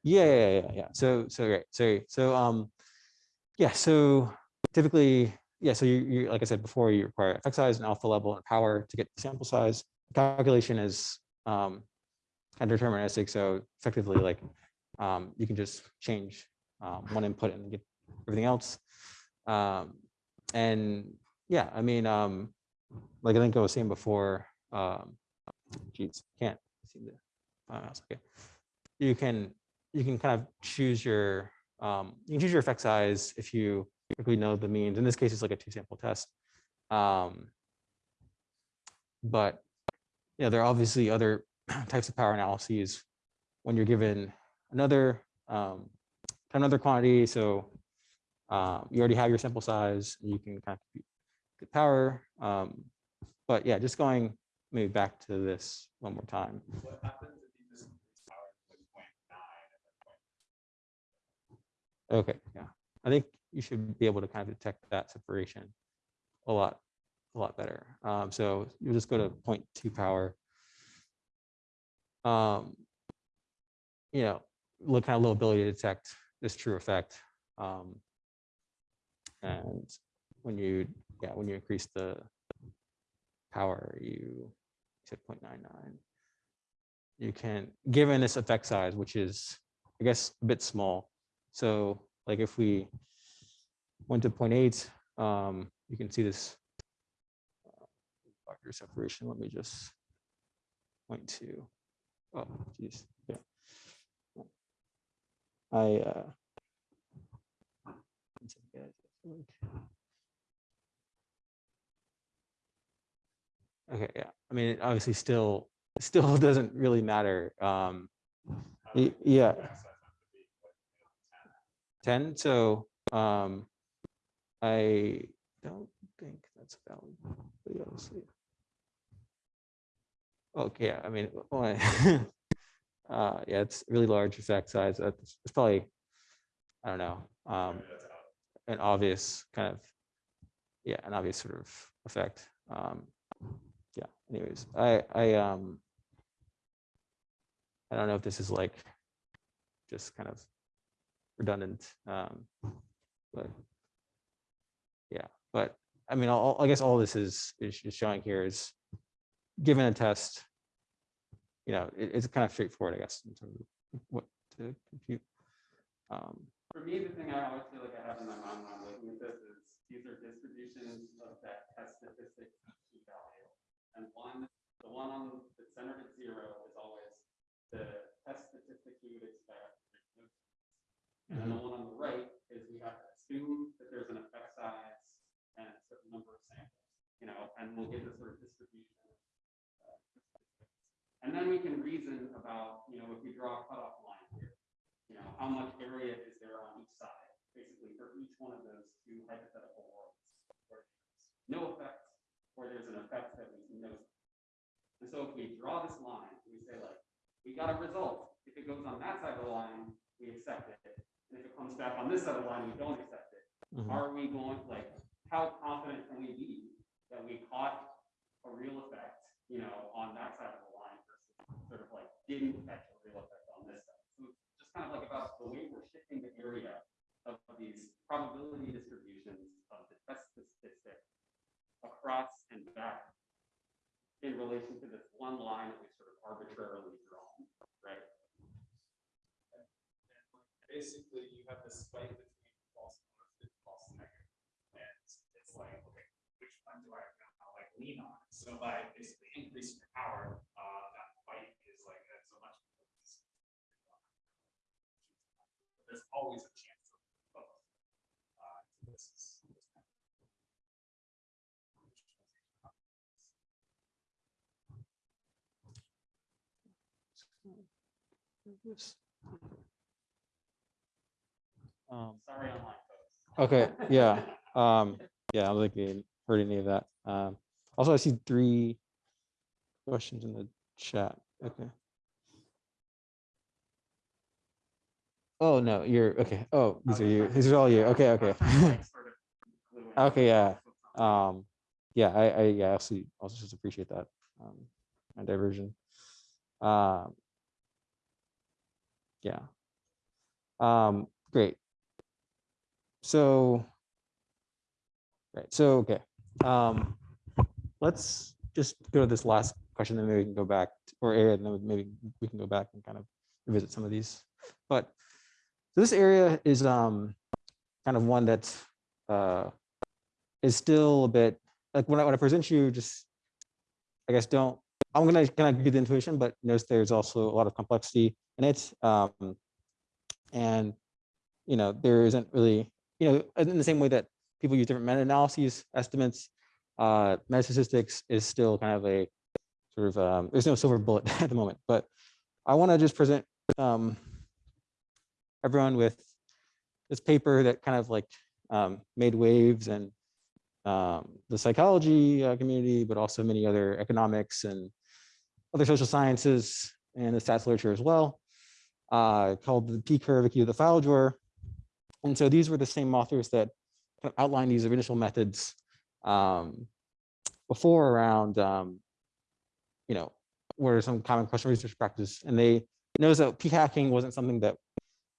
Yeah, yeah, yeah, yeah. So, so great. So, so, um, yeah, so typically, yeah, so you, you, like I said before, you require effect size and alpha level and power to get the sample size. Calculation is, um, kind deterministic. So effectively like, um, you can just change um, one input and get everything else. Um, and yeah, I mean, um, like I think I was saying before, um, can't see the mouse. Okay, you can you can kind of choose your um, you can choose your effect size if you quickly know the means. In this case, it's like a two sample test. Um, but yeah, there are obviously other (clears throat) types of power analyses when you're given another um, another quantity. So um, you already have your sample size. You can kind of compute the power. Um, but yeah, just going maybe back to this one more time. What happens if you just increase power to like point nine and then point Okay, yeah, I think you should be able to kind of detect that separation a lot, a lot better. Um, so you'll just go to 0.2 power. Um, you know, look kind of low ability to detect this true effect. Um, and when you, yeah, when you increase the power, you said 0.99. You can, given this effect size, which is, I guess, a bit small, so like if we went to 0.8, um, you can see this uh, separation. Let me just point to, oh, geez, yeah. I, uh, okay, yeah, I mean, it obviously still, still (laughs) doesn't really matter. Um, How y- does the yeah. effect size have to be, like, you know, 10? 10 so um i don't think that's valid but yeah, we'll see okay i mean (laughs) well, uh yeah it's really large effect size that's it's probably i don't know um an obvious kind of yeah an obvious sort of effect um yeah anyways i i um i don't know if this is like just kind of redundant um but yeah but i mean all, i guess all this is is showing here is given a test you know it, it's kind of straightforward i guess in terms of what to compute um For me, the thing I always feel like I have in my mind when I'm looking at this is these are distributions of that test statistic value. And one, the one on the centered at zero is always the test statistic you would expect. And then the one on the right is we have to assume that there's an effect size and a certain number of samples, you know, and we'll get this sort of distribution. And then we can reason about, you know, if we draw a cutoff line here, you know, how much area is there on each side, basically for each one of those two hypothetical worlds. where there's No effect, or there's an effect that we can notice. And so if we draw this line, we say like, we got a result, if it goes on that side of the line, we accept it. And if it comes back on this side of the line, we don't accept it. mhm. Are we going, like, how confident can we be that we caught a real effect, you know, on that side of the line sort of like didn't catch a real effect on this? So it's just kind of like about the way we're shifting the area of these probability distributions of the test statistic across and back in relation to this one line that we sort of arbitrarily drawn, right? And Basically, you have this spike between false positive, false negative. And it's like, okay, which one do I now like lean on? So by basically increasing your power, uh, that spike is like, that's a much. There's always a chance of both. Uh, this is. this kind of- Um, Sorry, online folks. Okay, (laughs) yeah, um, yeah, I don't think we heard any of that. Um, also, I see three questions in the chat. Okay. Oh, no, you're, okay. Oh, these are you. These are all you. Okay, okay. (laughs) Okay, yeah. Um, yeah, I, I, yeah, also, also just appreciate that, um, my diversion. Um, yeah. Um, great. So, right, so, okay, um, let's just go to this last question, then maybe we can go back, to- or and then maybe we can go back and kind of revisit some of these. But this area is um, kind of one that uh, is still a bit, like when I, when I present you, just, I guess, don't, I'm gonna kind of give the intuition, but notice there's also a lot of complexity in it. Um, and, you know, there isn't really, you know, in the same way that people use different meta-analyses, estimates, uh, meta-statistics is still kind of a sort of, um, there's no silver bullet (laughs) at the moment, but I want to just present um, everyone with this paper that kind of like um, made waves and um, the psychology uh, community, but also many other economics and other social sciences and the stats literature as well, uh, called the P-curve, a key of the file drawer. And so these were the same authors that kind of outlined these initial methods um, before around, um, you know, what are some common question research practice. And they noticed that p-hacking wasn't something that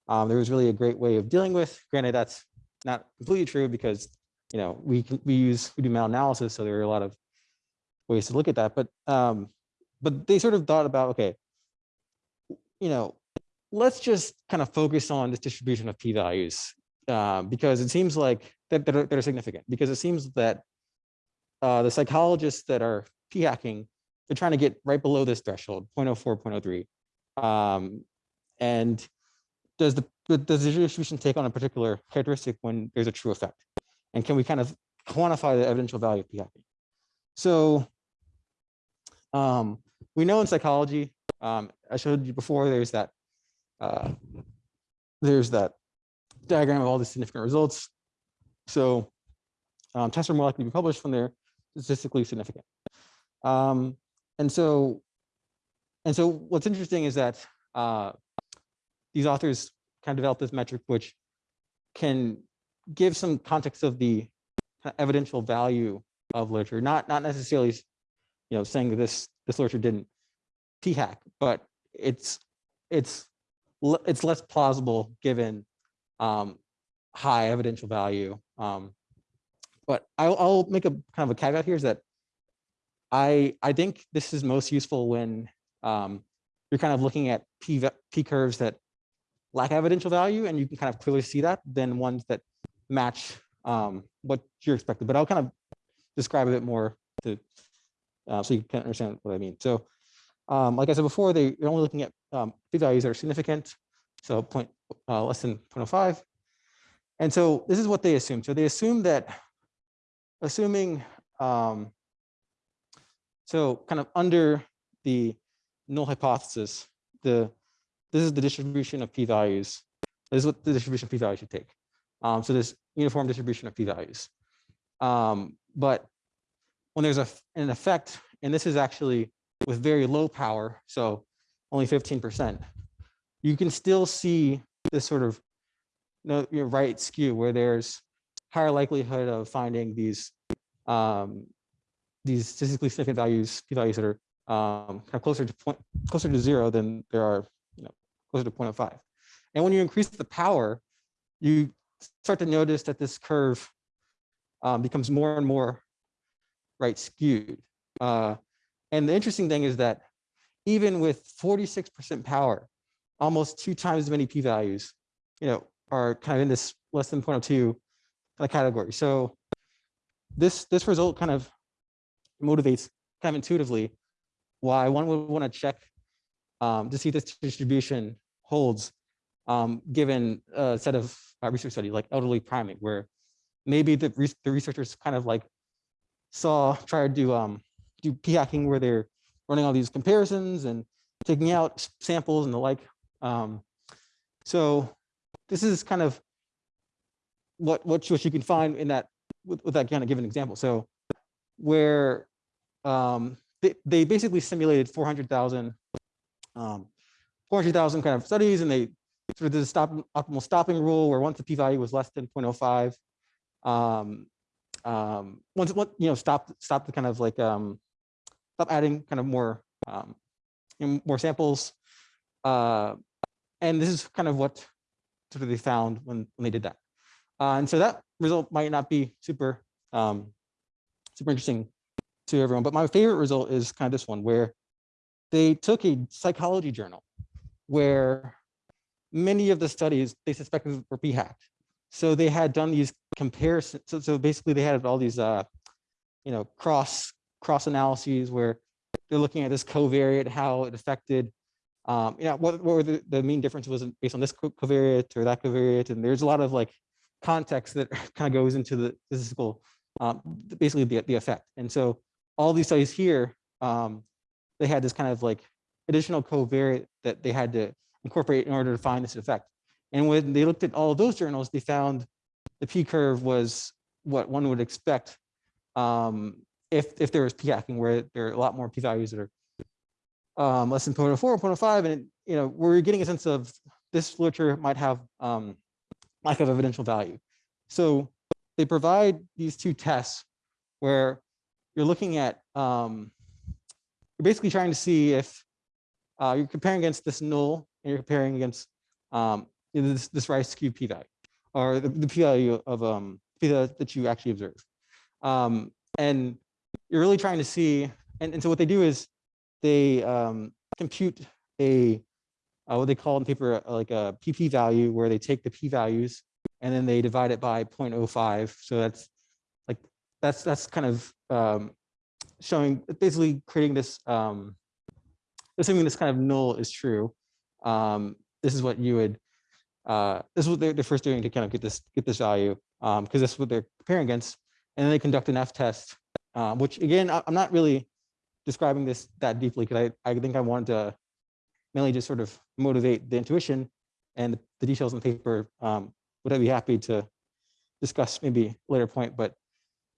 um, there was really a great way of dealing with. Granted, that's not completely true because, you know, we we use, we do meta-analysis, so there are a lot of ways to look at that. But, um, but they sort of thought about, okay, you know, let's just kind of focus on this distribution of p-values uh, because it seems like that, that, are, that are significant because it seems that uh, the psychologists that are p-hacking, they're trying to get right below this threshold, 0.04, 0.03. Um, and does the does the distribution take on a particular characteristic when there's a true effect? And can we kind of quantify the evidential value of p-hacking? So um, we know in psychology, um, I showed you before, there's that uh, there's that diagram of all the significant results. So um, tests are more likely to be published when they're statistically significant. Um, and so, and so what's interesting is that uh, these authors kind of developed this metric which can give some context of the evidential value of literature, not not necessarily, you know, saying that this this literature didn't p-hack, but it's it's it's less plausible given um, high evidential value. Um, but I'll, I'll make a kind of a caveat here is that I I think this is most useful when um, you're kind of looking at p p curves that lack evidential value, and you can kind of clearly see that than ones that match um, what you're expected. But I'll kind of describe a bit more to uh, so you can understand what I mean. So, um, like I said before, they, they're only looking at um, p-values that are significant, so point uh, less than 0.05. And so this is what they assume. So they assume that, assuming, um, so kind of under the null hypothesis, the this is the distribution of p-values. This is what the distribution of p-values should take. Um, so this uniform distribution of p-values. Um, but when there's a, an effect, and this is actually with very low power, so only 15%, you can still see this sort of no, your right skew where there's higher likelihood of finding these um, these statistically significant values, p-values that are um, kind of closer to point, closer to zero than there are, you know, closer to 0.05. And when you increase the power, you start to notice that this curve um, becomes more and more right skewed. Uh, and the interesting thing is that even with 46% power, almost two times as many p-values, you know, are kind of in this less than 0.02 kind of category. So this this result kind of motivates kind of intuitively why one would want to check um, to see this distribution holds um, given a set of uh, research study like elderly priming, where maybe the, re the researchers kind of like saw try to do um, do p-hacking where they're running all these comparisons and taking out samples and the like. Um, so this is kind of what what you, what you can find in that with, with that kind of given example. So where um, they, they basically simulated 400,000 um, 400,000 kind of studies and they sort of did a stop optimal stopping rule where once the p-value was less than 0.05 um, um, once what you know stop stop the kind of like um, stop adding kind of more um, more samples uh, and this is kind of what sort of they found when, when they did that. Uh, and so that result might not be super, um, super interesting to everyone, but my favorite result is kind of this one where they took a psychology journal where many of the studies they suspected were p-hacked. So they had done these comparisons. So, so basically they had all these, uh, you know, cross cross analyses where they're looking at this covariate, how it affected, um, you know, what, what were the, the mean difference was based on this co- covariate or that covariate. And there's a lot of like context that (laughs) kind of goes into the statistical, um, basically the, the effect. And so all these studies here, um, they had this kind of like additional covariate that they had to incorporate in order to find this effect. And when they looked at all those journals, they found the P curve was what one would expect um, if, if there was P hacking, where there are a lot more P values that are um, less than 0.04, or 0.05, and you know we're getting a sense of this literature might have um, lack of evidential value. So they provide these two tests where you're looking at um, you're basically trying to see if uh, you're comparing against this null and you're comparing against um, this, this right skew p-value or the, the p-value of um, p that that you actually observe. Um, and you're really trying to see, and, and so what they do is they um, compute a uh, what they call in paper uh, like a pp value where they take the p values and then they divide it by 0.05. So that's like that's that's kind of um, showing basically creating this um, assuming this kind of null is true. Um, this is what you would uh, this is what they're, they're first doing to kind of get this get this value because this is what they're comparing against. And then they conduct an F test, um, which again, I, I'm not really describing this that deeply because I, I think I wanted to mainly just sort of motivate the intuition and the details in the paper. Um, would I be happy to discuss maybe later point, but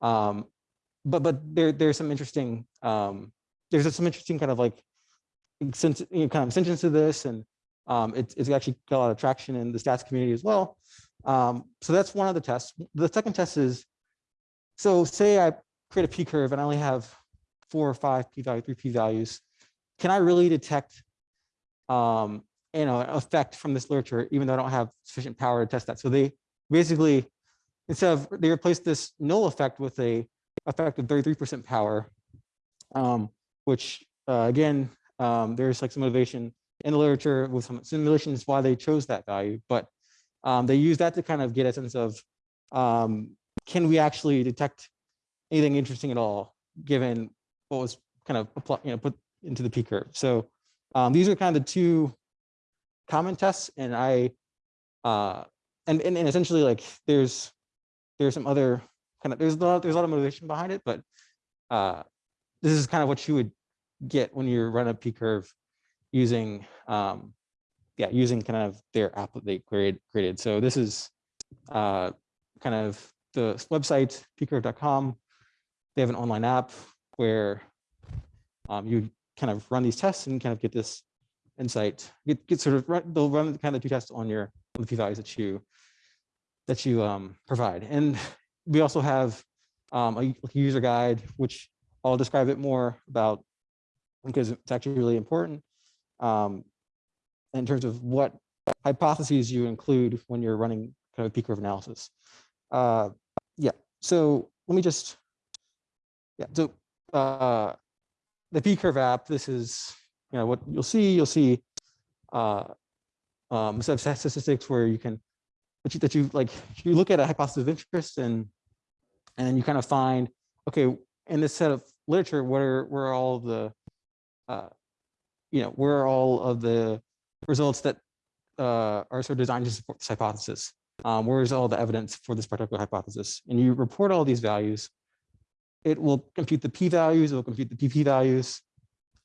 um, but but there there's some interesting um, there's some interesting kind of like since you know, kind of extensions to this and um, it's, it's actually got a lot of traction in the stats community as well. Um, so that's one of the tests. The second test is, so say I create a P curve and I only have four or five P value, three P values. Can I really detect, um, you know, an effect from this literature, even though I don't have sufficient power to test that? So they basically, instead of, they replaced this null effect with a effect of 33% power, um, which uh, again, um, there's like some motivation in the literature with some simulations why they chose that value, but um, they use that to kind of get a sense of um, can we actually detect anything interesting at all given what was kind of you know put into the P curve. So um, these are kind of the two common tests, and I uh, and, and and essentially like there's there's some other kind of there's a lot there's a lot of motivation behind it, but uh, this is kind of what you would get when you run a P curve using um, yeah using kind of their app that they created. So this is uh, kind of the website pcurve.com. They have an online app where um, you kind of run these tests and kind of get this insight. Get, get sort of run, they'll run kind of two tests on your on the p values that you that you um, provide. And we also have um, a user guide, which I'll describe it more about because it's actually really important um, in terms of what hypotheses you include when you're running kind of P curve analysis. Uh, yeah, so let me just, yeah, so uh, the P curve app, this is, you know, what you'll see, you'll see uh, um, set of statistics where you can, that you, that you like, you look at a hypothesis of interest and, and then you kind of find, okay, in this set of literature, what are, where are all the uh, you know, where are all of the results that uh, are sort of designed to support this hypothesis? Um, where is all the evidence for this particular hypothesis? And you report all these values. It will compute the p-values, it will compute the pp values,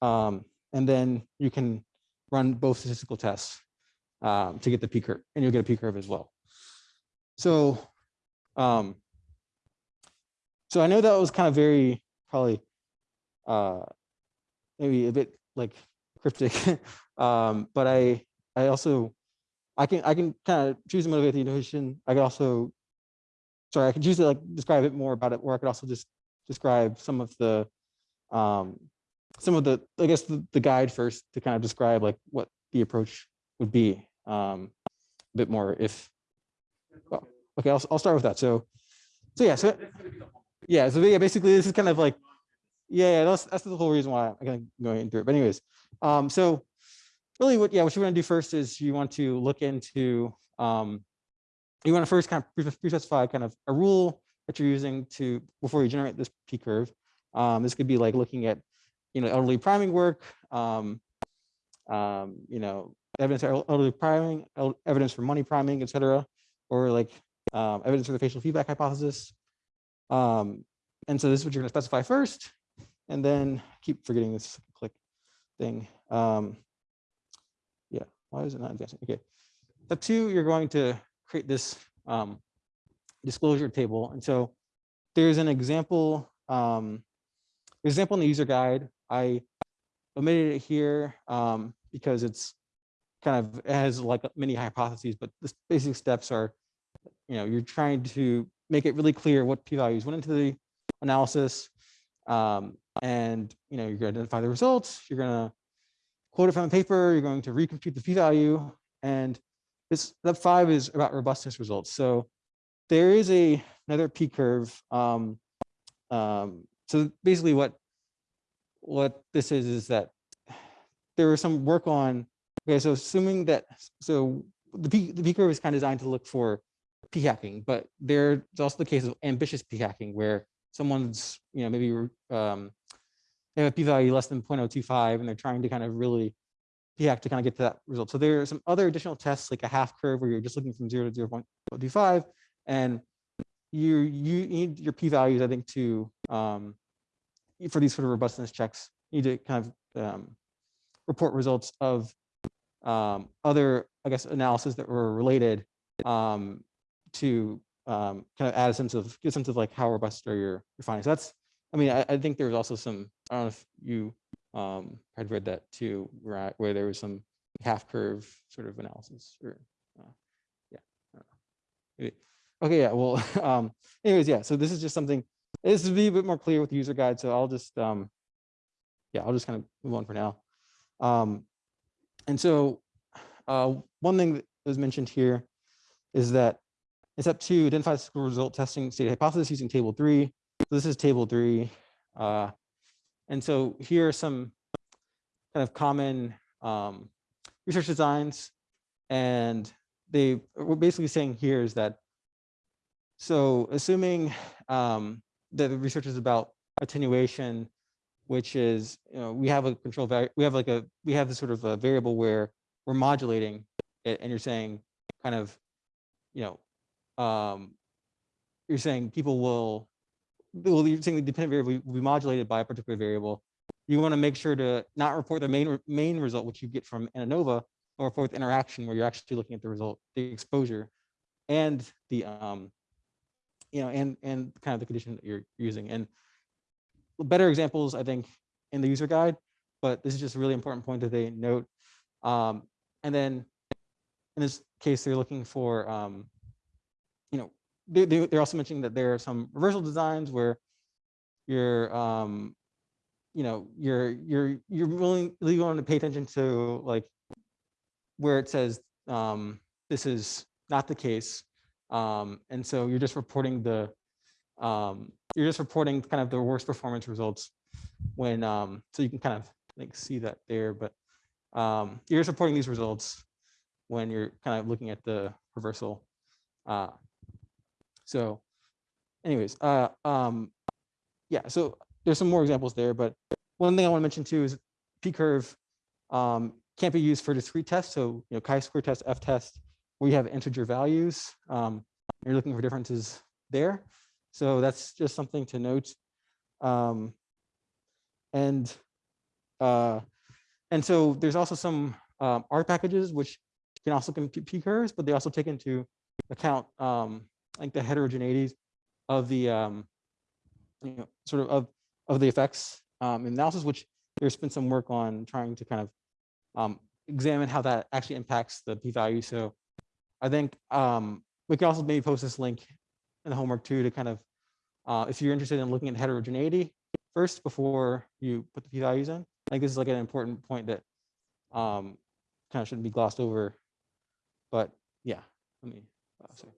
um, and then you can run both statistical tests um, to get the p curve, and you'll get a p curve as well. So, um, so I know that was kind of very probably uh, maybe a bit like cryptic. (laughs) um, but I I also I can I can kind of choose to motivate the intuition. I could also sorry, I could choose to like describe it more about it, or I could also just describe some of the um some of the I guess the, the guide first to kind of describe like what the approach would be um a bit more if well, okay, I'll I'll start with that. So so yeah, so yeah, so yeah, basically this is kind of like yeah, that's that's the whole reason why I'm of going through it. But anyways, um, so really what, yeah, what you want to do first is you want to look into, um, you want to first kind of pre- pre-specify kind of a rule that you're using to, before you generate this P curve. Um, this could be like looking at, you know, elderly priming work, um, um, you know, evidence for elderly priming, evidence for money priming, et cetera, or like um, evidence for the facial feedback hypothesis. Um, and so this is what you're going to specify first, and then keep forgetting this click thing. Um, yeah, why is it not advancing? Okay. Step two, you're going to create this um, disclosure table. And so there's an example, um, example in the user guide. I omitted it here um, because it's kind of, it has like many hypotheses, but the basic steps are, you know, you're trying to make it really clear what p-values went into the analysis. Um, and, you know, you're going to identify the results. You're going to quote it from the paper. You're going to recompute the p-value. And this step five is about robustness results. So there is a another p curve. Um, um, so basically, what what this is is that there was some work on. Okay, so assuming that so the p the p curve is kind of designed to look for p hacking, but there's also the case of ambitious p hacking where someone's you know maybe um, they have a p value less than 0.025 and they're trying to kind of really p hack to kind of get to that result. So there are some other additional tests like a half curve where you're just looking from zero to 0 0.025 and you you need your p values, I think, to um, for these sort of robustness checks, you need to kind of um, report results of um, other, I guess, analysis that were related um, to um, kind of add a sense of get a sense of like how robust are your, your findings. So that's, I mean, I, I think was also some. I don't know if you um, had read that too, right, where there was some half curve sort of analysis or uh, yeah. Okay, yeah, well, (laughs) um, anyways, yeah, so this is just something, this will be a bit more clear with the user guide, so I'll just, um, yeah, I'll just kind of move on for now. Um, and so, uh, one thing that was mentioned here is that it's up to identify statistical result testing state hypothesis using table three. So this is table three. Uh, and so here are some kind of common um, research designs. And they, we're basically saying here is that so assuming um, that the research is about attenuation, which is, you know, we have a control we have like a, we have this sort of a variable where we're modulating it and you're saying kind of, you know, um, you're saying people will, well, you're saying the dependent variable will be modulated by a particular variable. You want to make sure to not report the main, main result, which you get from ANOVA, or report the interaction where you're actually looking at the result, the exposure and the, um, you know, and, and kind of the condition that you're using. And better examples, I think, in the user guide, but this is just a really important point that they note. Um, and then in this case, they're looking for, um, you know, they, they, they're also mentioning that there are some reversal designs where you're, um, you know, you're, you're, you're willing, really willing to pay attention to like where it says, um, this is not the case. Um, and so you're just reporting the, um, you're just reporting kind of the worst performance results when, um, so you can kind of like see that there, but um, you're just reporting these results when you're kind of looking at the reversal. Uh, so anyways, uh, um, yeah, so there's some more examples there, but one thing I want to mention too is p-curve um, can't be used for discrete tests. So, you know, chi-square test, f-test, where you have integer values, um, you're looking for differences there. So that's just something to note. Um, and uh, and so there's also some um, R packages which can also compute p curves, but they also take into account um, like the heterogeneities of the um, you know sort of of, of the effects um, analysis, which there's been some work on trying to kind of um, examine how that actually impacts the p-value. So I think um, we can also maybe post this link in the homework too to kind of, uh, if you're interested in looking at heterogeneity first before you put the p-values in. I think this is like an important point that um, kind of shouldn't be glossed over. But yeah, let me, uh, sorry.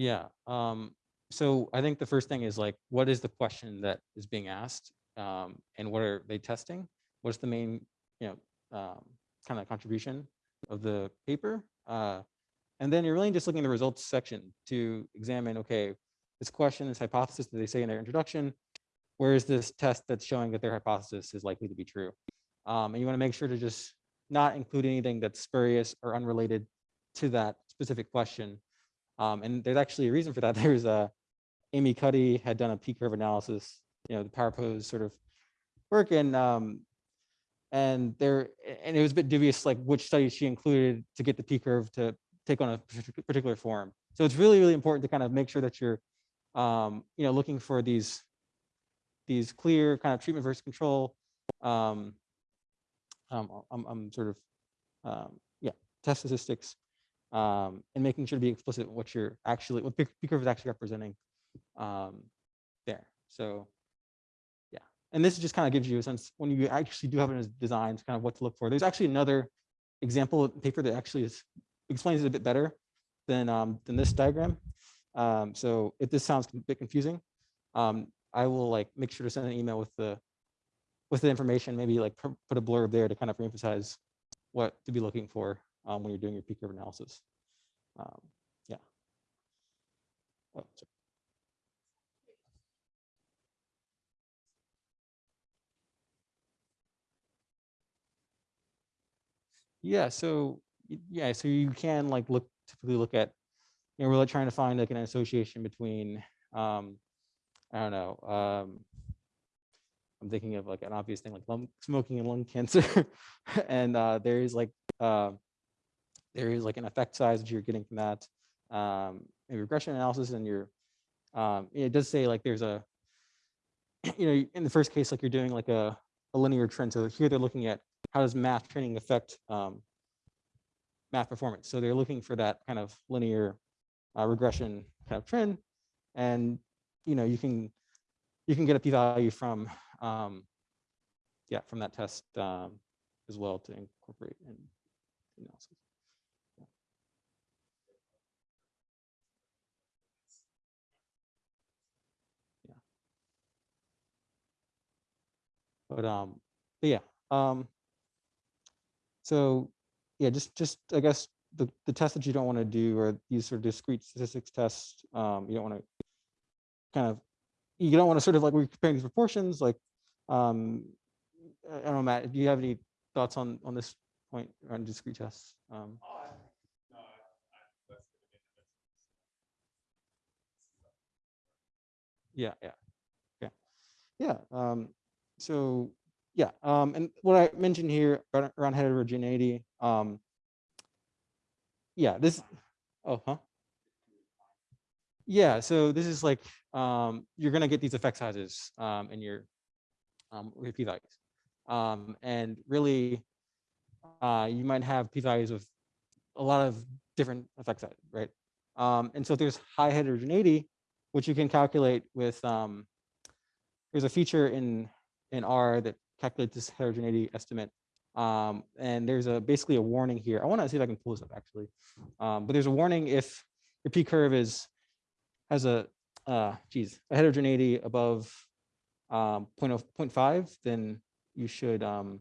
Yeah. Um, so I think the first thing is like, what is the question that is being asked? Um, and what are they testing? What's the main, you know, um, kind of contribution of the paper? Uh, and then you're really just looking at the results section to examine, okay, this question, this hypothesis that they say in their introduction, where is this test that's showing that their hypothesis is likely to be true? Um, and you want to make sure to just not include anything that's spurious or unrelated to that specific question. Um, and there's actually a reason for that. (laughs) There's a Amy Cuddy had done a P curve analysis, you know, the power pose sort of work and um, and there and it was a bit dubious like which studies she included to get the P curve to take on a particular form. So it's really, really important to kind of make sure that you're um, you know, looking for these these clear kind of treatment versus control. Um, um, I'm, I'm sort of um, yeah, test statistics um, and making sure to be explicit what you're actually what P curve is actually representing um, there. So yeah, and this just kind of gives you a sense when you actually do have it as designs, kind of what to look for. There's actually another example paper that actually is, explains it a bit better than um, than this diagram. Um, so if this sounds a bit confusing, um, I will like make sure to send an email with the with the information, maybe like put a blurb there to kind of reemphasize what to be looking for um, when you're doing your P curve analysis. Um, yeah. Oh. Yeah, so yeah, so you can like look typically look at, you know, we're like trying to find like an association between, um, I don't know, um, I'm thinking of like an obvious thing like lung, smoking and lung cancer, (laughs) and uh, there is like uh, there is like an effect size that you're getting from that. Um, regression analysis, and you're um, it does say like there's a (clears throat) you know in the first case like you're doing like a, a linear trend. So here they're looking at how does math training affect um, math performance. So they're looking for that kind of linear uh, regression kind of trend, and you know you can you can get a p-value from um, yeah from that test um, as well to incorporate in analysis. But um, but yeah. Um, so yeah, just just I guess the the tests that you don't want to do are these sort of discrete statistics tests. Um, you don't want to kind of you don't want to sort of like we're comparing these proportions like um i don't know matt do you have any thoughts on on this point on discrete tests um Oh, I, no, I, I, that's gonna be yeah yeah yeah yeah um so yeah um and what i mentioned here around, heterogeneity um yeah this oh huh? Yeah so this is like um you're gonna get these effect sizes um in your um with p values. Um and really uh you might have p values with a lot of different effect sizes right? Um and so there's high heterogeneity which you can calculate with um there's a feature in in r that calculates this heterogeneity estimate. Um and there's a basically a warning here. I want to see if i can pull this up actually. Um but there's a warning if your p curve is has a uh geez a heterogeneity above um 0.0 0.5 then you should um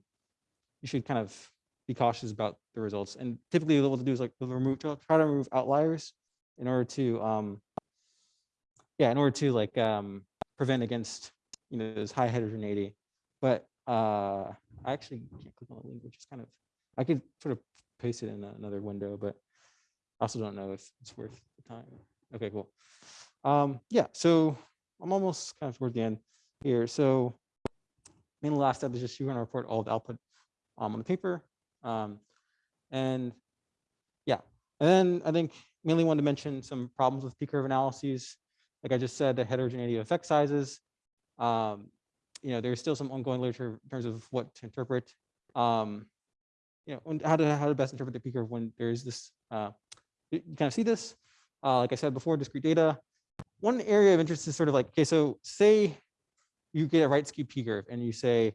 you should kind of be cautious about the results. And typically what we'll do is like we'll remove try to remove outliers in order to um yeah in order to like um prevent against you know this high heterogeneity but uh i actually can't click on the link which is kind of i could sort of paste it in another window but i also don't know if it's worth the time. Okay cool. Um yeah so i'm almost kind of toward the end here. So main last step is just you're going to report all the output um, on the paper um and yeah and then i think mainly wanted to mention some problems with p-curve analyses. Like i just said the heterogeneity of effect sizes um you know there's still some ongoing literature in terms of what to interpret um you know how to how to best interpret the p-curve when there's this uh you you kind of see this uh like i said before discrete data one area of interest is sort of like okay so say you get a right skew P curve and you say,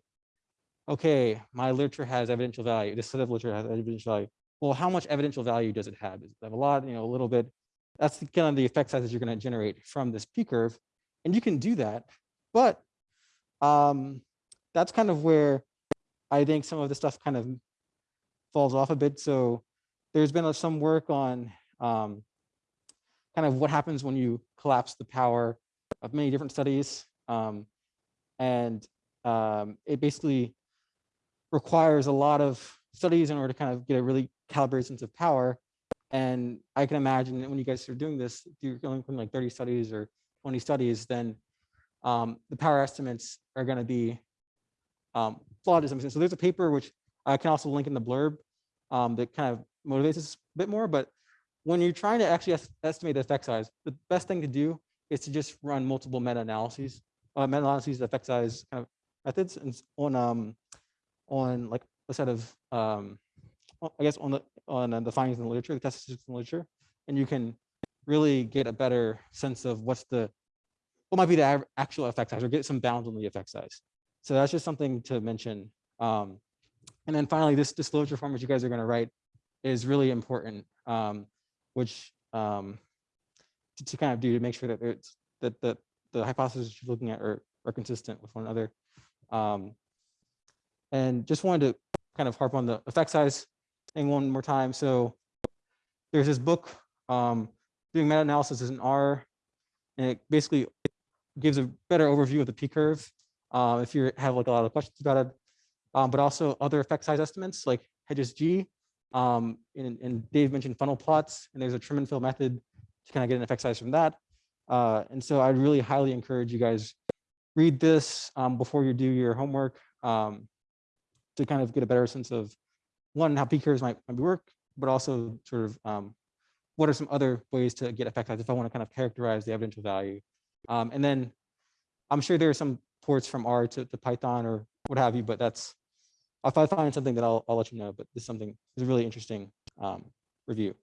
okay, my literature has evidential value. This set of literature has evidential value. Well, how much evidential value does it have? Does it have a lot, you know, a little bit? That's the kind of the effect sizes you're going to generate from this P curve. And you can do that, but um, that's kind of where I think some of the stuff kind of falls off a bit. So there's been some work on um, kind of what happens when you collapse the power of many different studies. Um, and um, it basically requires a lot of studies in order to kind of get a really calibrated sense of power. And I can imagine that when you guys are doing this, if you're going from like 30 studies or 20 studies, then um, the power estimates are going to be um, flawed to some extent. So there's a paper which I can also link in the blurb um, that kind of motivates us a bit more. But when you're trying to actually es- estimate the effect size, the best thing to do is to just run multiple meta-analyses, uh, meta-analyses, effect size kind of methods, and on um, on like a set of um, I guess on the on uh, the findings in the literature, the statistics in the literature, and you can really get a better sense of what's the what might be the actual effect size or get some bounds on the effect size. So that's just something to mention. Um, and then finally, this disclosure form which you guys are going to write is really important, um, which um, to, to kind of do to make sure that it's that the the hypotheses you're looking at are, are consistent with one another. Um, and just wanted to kind of harp on the effect size thing one more time. So there's this book, um, doing meta-analysis is in R, and it basically gives a better overview of the P curve. Uh, if you have like a lot of questions about it, um, but also other effect size estimates like Hedges' g. Um, and, and Dave mentioned funnel plots, and there's a trim and fill method to kind of get an effect size from that. Uh, and so I really highly encourage you guys read this um, before you do your homework um, to kind of get a better sense of one, how P curves might, might work, but also sort of um, what are some other ways to get effect size if I want to kind of characterize the evidential value. Um, and then I'm sure there are some ports from R to, to Python or what have you, but that's, if I find something that I'll, I'll let you know, but this is something, this is a really interesting um, review.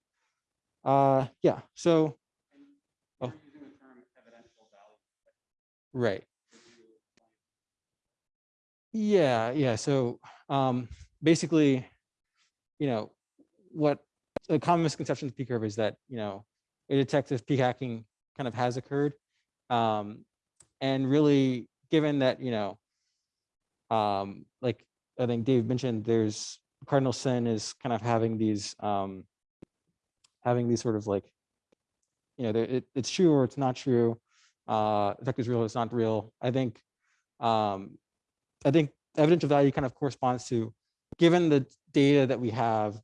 Uh, yeah, so, Oh. you're using the term evidential value. right. Could you explain? Yeah, yeah. So um, basically, you know, what a common misconception of P curve is that, you know, it detects if P hacking kind of has occurred. Um, and really, given that, you know, um, like I think Dave mentioned, there's cardinal sin is kind of having these um, having these sort of like, you know, it, it's true or it's not true. Uh, effect is real, or it's not real. I think um, I think evidential value kind of corresponds to, given the data that we have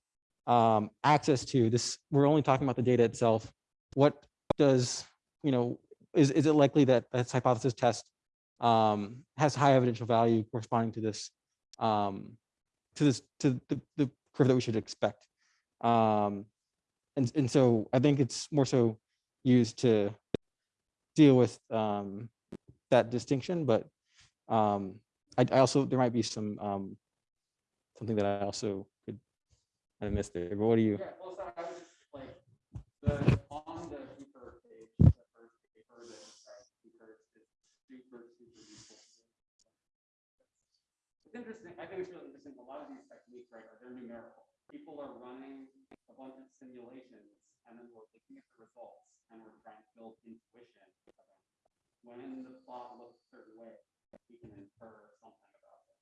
um, access to this, we're only talking about the data itself. What does, you know, is, is it likely that this hypothesis test um, has high evidential value corresponding to this, um, to this, to the, the curve that we should expect? Um, and, and so I think it's more so used to deal with um, that distinction, but um, I, I also, there might be some, um, something that I also could have missed there, but what do you? Yeah, I was just like, the paper page, the first paper that describes paper is super, super useful. It's interesting, I think it's really interesting, a lot of these techniques, right, are they're numerical. People are running a bunch of simulations, and then we're looking at the results, and we're trying to build intuition. When the plot looks a certain way, we can infer something about it.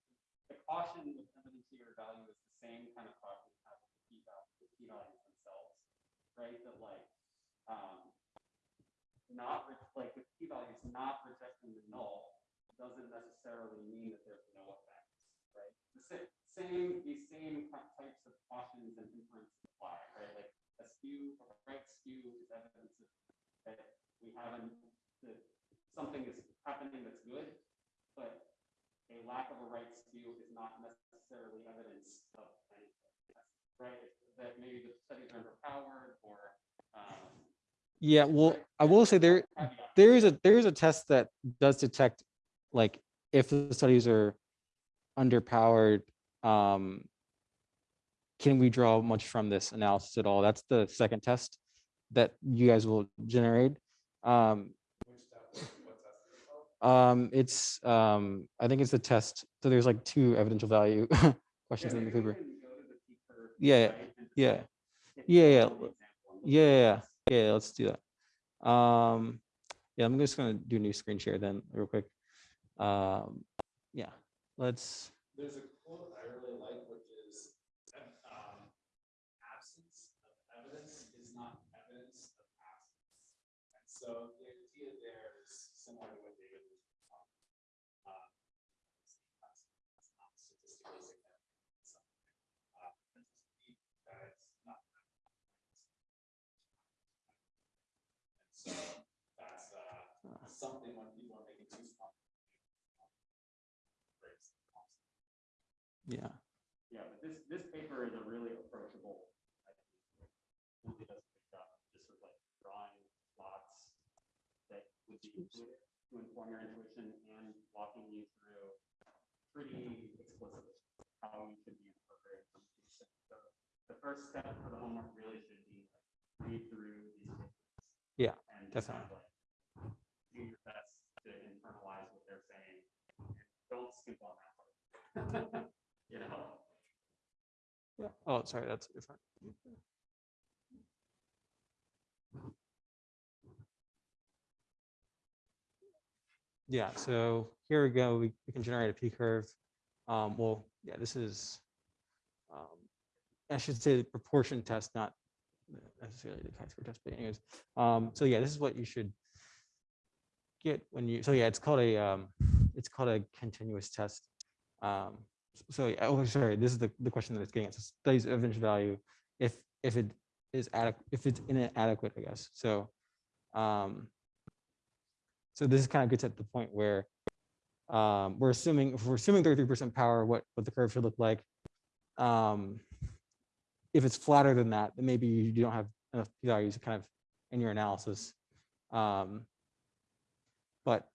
The caution with evidential value is the same kind of caution we have with the p value, the p values themselves, right? That like, um, not like with p values, not rejecting the null doesn't necessarily mean that there's no right? The same, same, these same types of cautions and inferences apply, right? Like a skew, a right skew is evidence that we haven't, that something is happening that's good, but a lack of a right skew is not necessarily evidence of anything, right? That maybe the studies are underpowered or, um. Yeah, well. I will say there, there is a, there is a test that does detect, like, if the studies are underpowered, um, can we draw much from this analysis at all? That's the second test that you guys will generate. Um? Um, it's, um, I think it's the test. So there's like two evidential value (laughs) questions in the paper. Yeah, yeah, yeah. Yeah, yeah, Yeah, yeah, yeah, yeah, let's do that. Um, yeah, I'm just gonna do a new screen share then real quick. Um, yeah, let's, There's a quote I really like, which is, um, absence of evidence is not evidence of absence. And so the idea there is similar to what David was talking. about. Um, it's that's not statistically significant, uh, it's not. And so that's, uh, something when people are making too small. breaks the concept. Yeah, Yeah, but this, this paper is a really approachable. I think, Really does a good job, of just sort of like drawing plots that would be intuitive to inform your intuition and walking you through pretty explicitly how you should be incorporating some of these things. So the first step for the homework really should be like, read through these. papers Yeah, and just kind of like Do your best to internalize what they're saying. and Don't skip on that part. (laughs) You know? yeah. Oh, sorry, that's different. Yeah, so here we go. We, we can generate a P curve. Um, well, yeah, this is, um, I should say the proportion test, not necessarily the chi-square test, but anyways. Um, so yeah, this is what you should get when you, so yeah, it's called a, um, it's called a continuous test. Um, so oh, sorry, this is the, the question that it's getting at. So Studies of evidential value, if, if it is adequate, if it's inadequate, I guess. So, um, so this is kind of gets at the point where um, we're assuming, if we're assuming 33% power, what, what the curve should look like. Um, if it's flatter than that, then maybe you don't have enough p-values kind of in your analysis. Um, but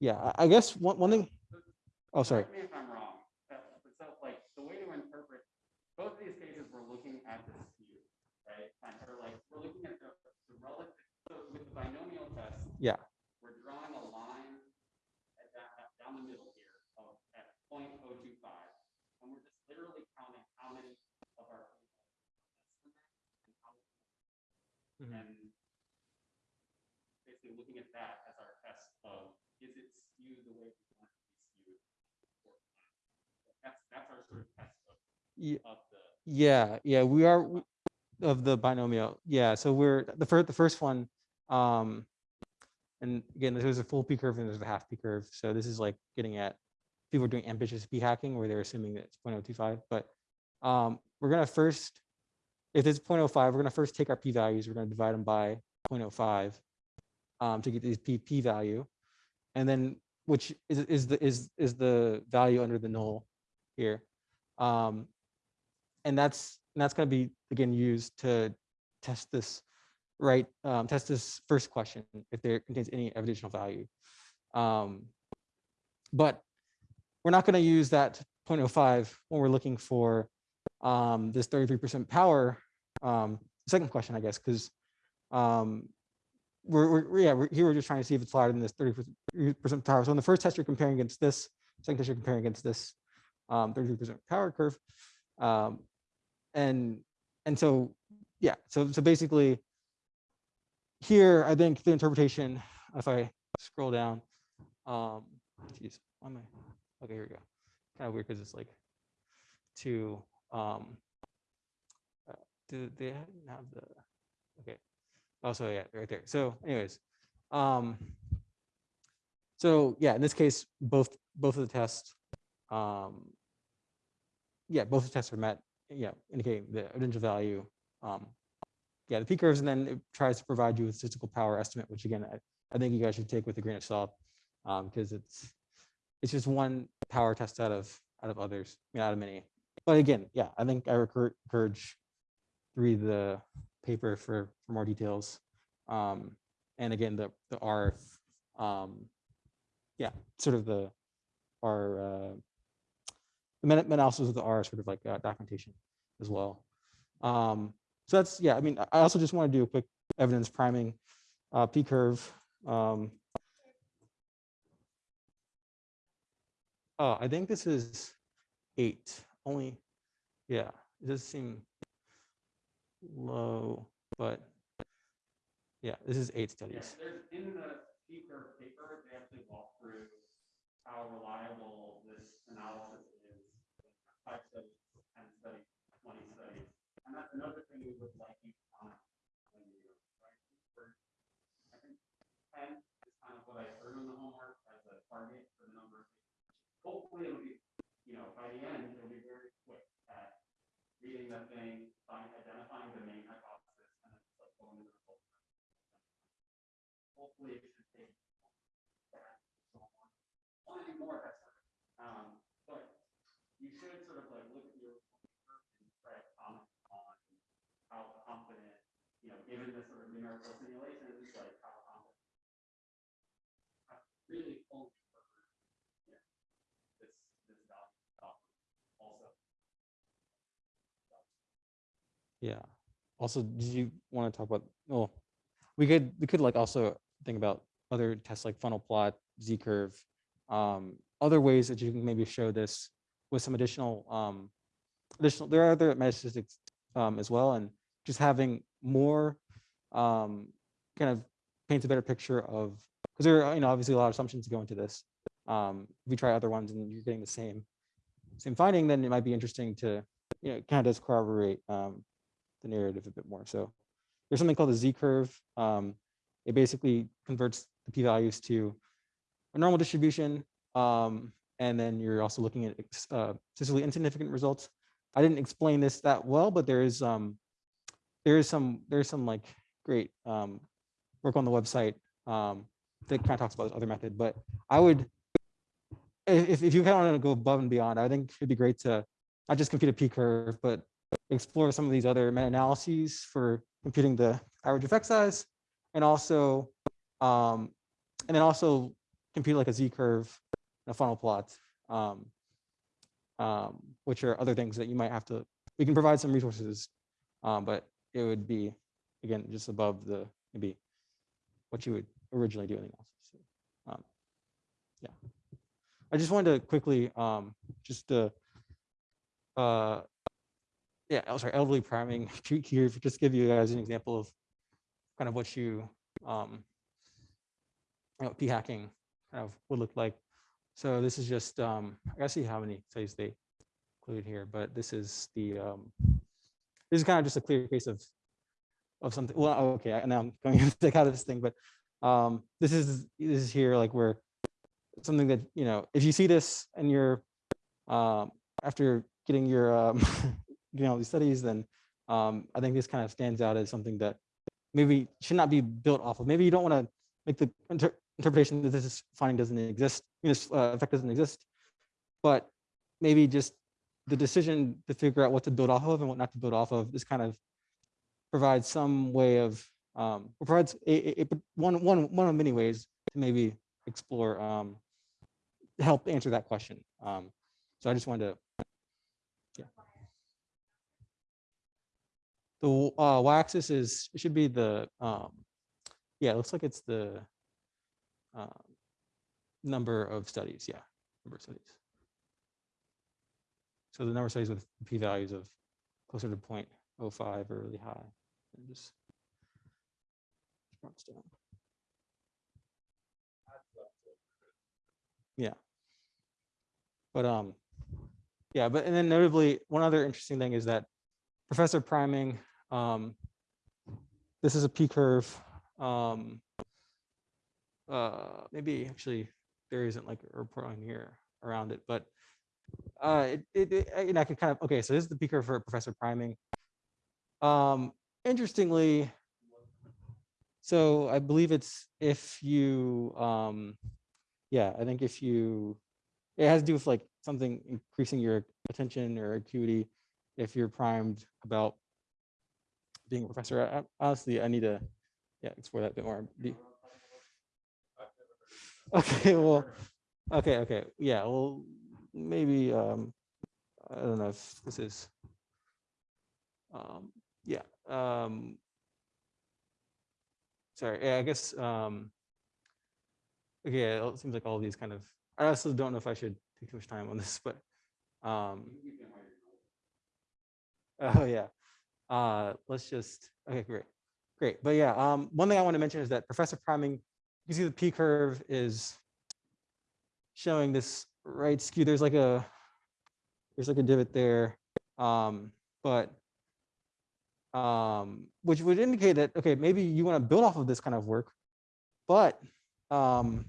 yeah, I, I guess one, one thing, oh, sorry. Correct me if I'm wrong, uh, but so like, the way to interpret, both of these cases, we're looking at the skew, right? And Or like, we're looking at the, the relative, so with the binomial test. Yeah. We're drawing a line at that, down the middle here of, at 0.025, and we're just literally counting how many of our. and how- Mhm. And basically looking at that as our test of, is it skewed the way we want it to be skewed? That's, that's our sort of test of, Ye- of Yeah, yeah, we are of the binomial. Yeah, so we're the first, the first one. Um, and again, there's a full P curve and there's a half P curve. So this is like getting at people doing ambitious P hacking where they're assuming that it's 0.025. But um, we're gonna first, if it's 0.05, we're gonna first take our P values. We're gonna divide them by 0.05 um, to get these P P value, and then which is is the is is the value under the null here. Um, and that's and that's going to be again used to test this right um, test this first question if there contains any evidential value. Um, but we're not going to use that 0.05 when we're looking for um, this 33% power um, second question i guess because um, we're, we're yeah we're, here we're just trying to see if it's higher than this 33% power. So in the first test you're comparing against this second test you're comparing against this um, 33% power curve um, and and so yeah so so basically here i think the interpretation if i scroll down um geez, why am i okay here we go. Kind of weird because it's like two um uh, do they have the okay. Also yeah right there. So anyways um so yeah in this case both both of the tests um yeah both the tests are met yeah, indicating the evidential value. Um, yeah, the P curves, and then it tries to provide you with statistical power estimate, which again, I, I think you guys should take with a grain of salt, um, because it's it's just one power test out of out of others, I mean, out of many. But again, yeah, I think I encourage read the paper for for more details. Um, and again, the the R, um, yeah, sort of the R. Uh, the analysis of the R sort of like uh, documentation as well. Um, so that's, yeah, I mean, I- also just want to do a quick evidence priming, uh, P curve. Um, Oh, I think this is eight, only, yeah, it does seem low, but yeah, this is eight studies. there's, in the P curve paper, they actually walk through how reliable this analysis is. Five studies, ten studies, twenty studies, and that's another thing we would like you to comment when you, right? For- I think ten is kind of what I threw in the homework as a target for the number. of Hopefully it'll be, you know, by the end, it'll be very quick at reading the thing, find, identifying the main hypothesis, and then just to the results hopefully it should take. that so long. Only more, that's, um, but you should sort of like look at your. and try to comment on how confident, you know, given the sort of numerical simulations, like how confident. I Really only for, yeah, this, this value, um, also. Yeah. Also, did you want to talk about, well, we could, we could like also think about other tests like funnel plot, Z curve, um, other ways that you can maybe show this with some additional, um, additional, there are other metastatistics, um, as well, and just having more, um, kind of paints a better picture of, because there are, you know, obviously a lot of assumptions go into this. Um, if you try other ones and you're getting the same, same finding, then it might be interesting to, you know, kind of does corroborate, um, the narrative a bit more. So there's something called the Z curve. Um, it basically converts the p-values to a normal distribution. Um, and then you're also looking at uh, statistically insignificant results. I didn't explain this that well, but there is um, there is some there's some like great um, work on the website um, that kind of talks about this other method. But I would, if, if you kind of want to go above and beyond, I think it'd be great to not just compute a p curve, but explore some of these other meta-analyses for computing the average effect size and also um, and then also compute like a z curve and a funnel plot um, um, which are other things that you might have to we can provide some resources um, but it would be again just above the maybe what you would originally do in the analysis. Um, yeah. I just wanted to quickly um, just to uh, yeah, oh, sorry, elderly priming (laughs) here, just give you guys an example of kind of what you, um, you know, p hacking kind of would look like. So this is just, um, I gotta see how many studies they include here, but this is the, um, this is kind of just a clear case of, of something, well, okay, I- now I'm going (laughs) to take out of this thing, but, um, this is, this is here, like where something that, you know, if you see this and you're, um, after getting your, um, (laughs) doing all these studies, then um, I think this kind of stands out as something that maybe should not be built off of. Maybe you don't want to make the inter interpretation that this finding doesn't exist, this uh, effect doesn't exist, but maybe just the decision to figure out what to build off of and what not to build off of this kind of provides some way of um, provides a, a, a- one one one of many ways to maybe explore um, help answer that question. Um, so I just wanted to The uh, y-axis is, it should be the, um, yeah, it looks like it's the um, number of studies, yeah, number of studies. So the number of studies with p-values of closer to 0.05 or really high. and just marks down. Yeah. But um, yeah, but and then notably, one other interesting thing is that Professor Priming, um, this is a P curve. Um, uh, maybe actually there isn't like a report on here around it, but uh, it, it, it, I- and I could kind of, okay, so this is the P curve for Professor Priming. Um, interestingly, so I believe it's if you, um, yeah, I think if you, it has to do with like something increasing your attention or acuity if you're primed about being a professor. I- Honestly, I need to, yeah, explore that a bit more. Okay, well, okay, okay, yeah, well, maybe, um, I don't know if this is, um, yeah, um, sorry, yeah, I guess, um, okay, it seems like all these kind of I also don't know if I should take too much time on this, but, um, You can wait your notes. Oh, yeah. Uh, let's just, okay, great. Great. But yeah, um, one thing I want to mention is that professor priming, you see the P curve is showing this right skew. There's like a, there's like a divot there. Um, but, um, which would indicate that, okay, maybe you want to build off of this kind of work, but, um,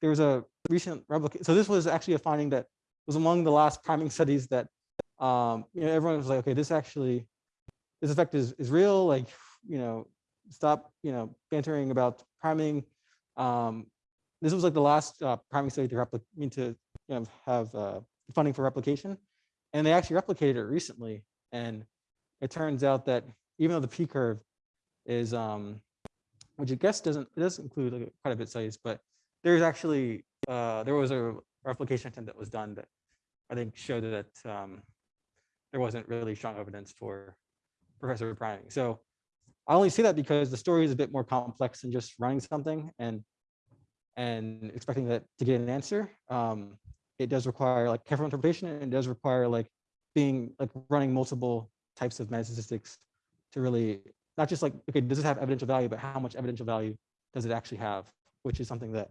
there was a recent replica. So this was actually a finding that was among the last priming studies that um, you know, everyone was like, okay, this actually, this effect is, is real, like, you know, stop, you know, bantering about priming. Um, this was like the last uh, priming study to replicate, mean to, you know, have uh, funding for replication. And they actually replicated it recently. And it turns out that even though the P curve is, um, which I guess doesn't, it does include like quite a bit of studies, but there's actually, uh, there was a replication attempt that was done that I think showed that um, there wasn't really strong evidence for professor priming. So I only say that because the story is a bit more complex than just running something and and expecting that to get an answer. Um, it does require like careful interpretation and it does require like being like running multiple types of metastatistics to really not just like, okay, does it have evidential value, but how much evidential value does it actually have, which is something that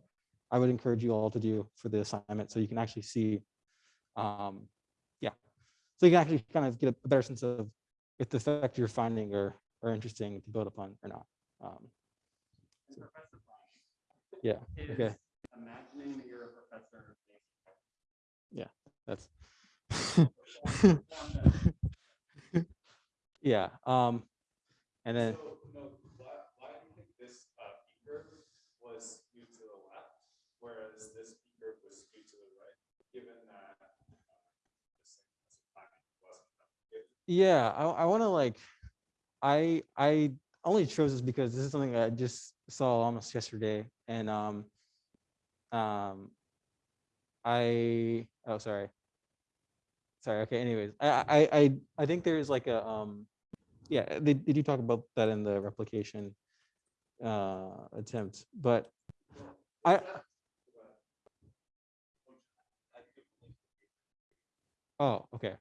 I would encourage you all to do for the assignment so you can actually see um. So you can actually kind of get a better sense of if the effect you're finding are, are interesting to build upon or not. Um, Brian, yeah, okay. imagining that you're a professor. that's, (laughs) (laughs) yeah. Um, and then, So, no, why, why do you think this, uh, P curve was skewed to the left, whereas this P curve was skewed to the right, given that, uh, this thing was timing wasn't replicated? Yeah, I, I want to like, I, I only chose this because this is something I just saw almost yesterday and, um, um, I, oh, sorry. Sorry. Okay. Anyways, I, I, I, think there's like a, um, yeah, they, they do talk about that in the replication, uh, attempt, but I, oh, okay.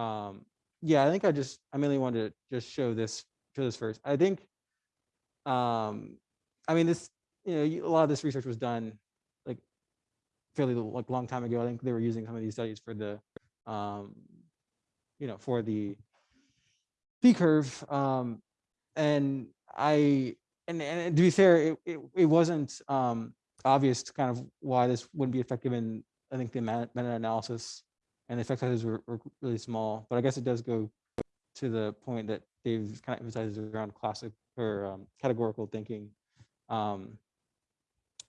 Um, yeah, I think I just, I mainly wanted to just show this, show this first. I think, um, I mean, this, you know, a lot of this research was done like fairly like long time ago. I think they were using some of these studies for the, um, you know, for the P curve. Um, and I, and, and to be fair, it, it, it wasn't, um, obvious kind of why this wouldn't be effective in, I think the meta- meta-analysis and the effect sizes were, were really small, but I guess it does go to the point that Dave kind of emphasizes around classic or um, categorical thinking. Um,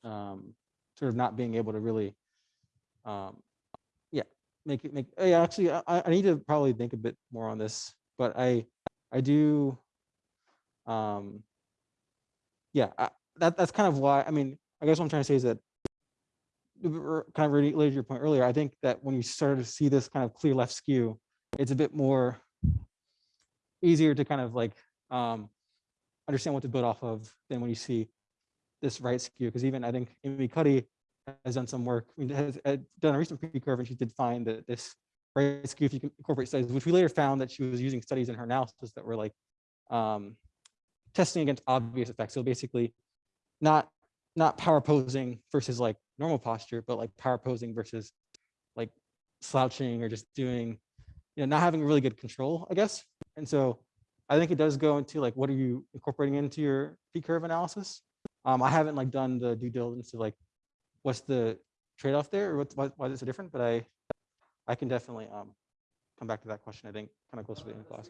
um, sort of not being able to really, um, yeah, make it make. oh, Yeah, actually, I, I need to probably think a bit more on this, but I, I do. Um, yeah, I, that that's kind of why. I mean, I guess what I'm trying to say is that kind of related to your point earlier, I think that when you start to see this kind of clear left skew, it's a bit more easier to kind of like um, understand what to build off of than when you see this right skew. Because even I think Amy Cuddy has done some work, I mean, has had done a recent P curve and she did find that this right skew, if you can incorporate studies, which we later found that she was using studies in her analysis that were like um, testing against obvious effects. So basically not not power posing versus like normal posture, but like power posing versus like slouching or just doing, you know, not having really good control, I guess. And so I think it does go into like, what are you incorporating into your P curve analysis? Um, I haven't like done the due diligence of like, what's the trade-off there or what's, why, why is it so different? But I, I can definitely um, come back to that question, I think, kind of close to the end of class.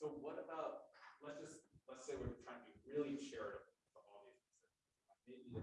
So what about, let's just, let's say we're trying to be really charitable to all these. Maybe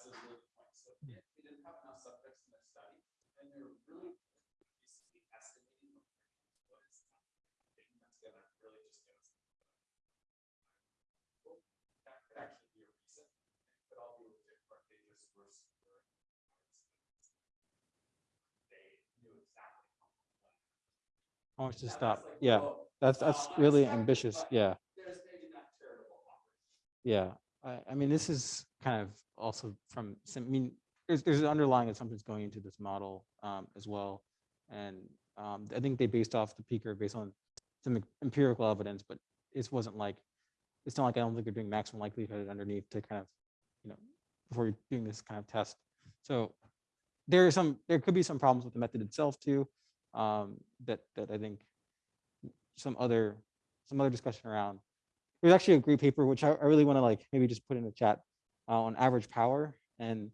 that's a really good point. So if didn't have enough subjects in study, then they're really basically estimating what is that that's gonna really just us. Well, That could actually be a reason. It could all be legit, but they just were. super- They knew exactly. how much money. How much to Now, stop? like, Yeah, well, that's, that's really ambitious. Yeah. Maybe not. Yeah, I, I mean, this is kind of also from, some- I mean, there's, there's underlying assumptions going into this model um, as well. And um, I think they based off the P curve based on some empirical evidence, but it wasn't like, it's not like I don't think they're doing maximum likelihood underneath to kind of, you know, before you're doing this kind of test. So there are some, there could be some problems with the method itself too, um, that, that I think some other, some other discussion around there's actually a great paper which I, I really want to like maybe just put in the chat uh, on average power and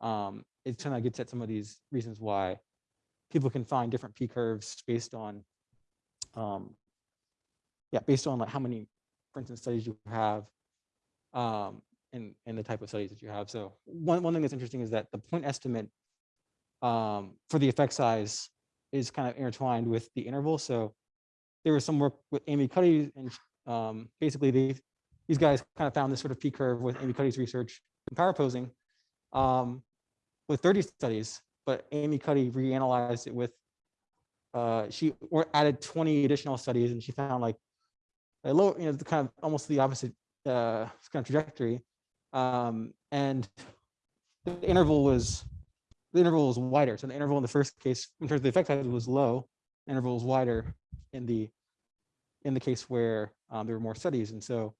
um, it kind of gets at some of these reasons why people can find different p curves based on um, yeah based on like how many for instance studies you have um, and and the type of studies that you have. So one, one thing that's interesting is that the point estimate um, for the effect size is kind of intertwined with the interval. So there was some work with Amy Cuddy and um, basically they, these guys kind of found this sort of P curve with Amy Cuddy's research in power posing um, with 30 studies, but Amy Cuddy reanalyzed it with, uh, she added 20 additional studies and she found like a low, you know, the kind of almost the opposite uh, kind of trajectory. Um, and the interval was, the interval was wider. So the interval in the first case, in terms of the effect size was low, interval was wider in the in the case where um, there were more studies. And so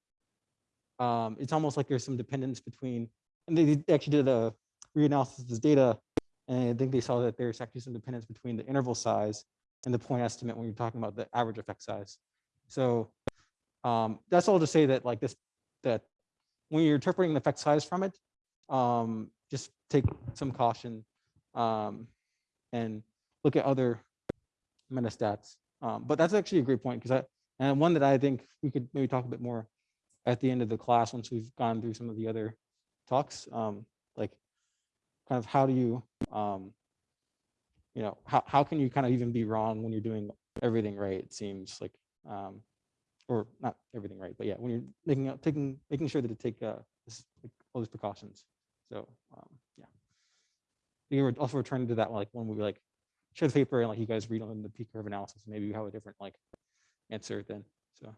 um, it's almost like there's some dependence between, and they actually did a reanalysis of this data, and I think they saw that there's actually some dependence between the interval size and the point estimate when you're talking about the average effect size. So um, that's all to say that like this, that when you're interpreting the effect size from it, um, just take some caution um, and look at other metastats. Um, but that's actually a great point because I, and one that I think we could maybe talk a bit more at the end of the class once we've gone through some of the other talks, um, like kind of how do you, um, you know, how, how can you kind of even be wrong when you're doing everything right? It seems like, um, or not everything right, but yeah, when you're making, out- taking, making sure that to take uh, like, all these precautions. So um, yeah, we were also returning to that like when we like share the paper and like you guys read on the P curve analysis, maybe you have a different like answer then. So.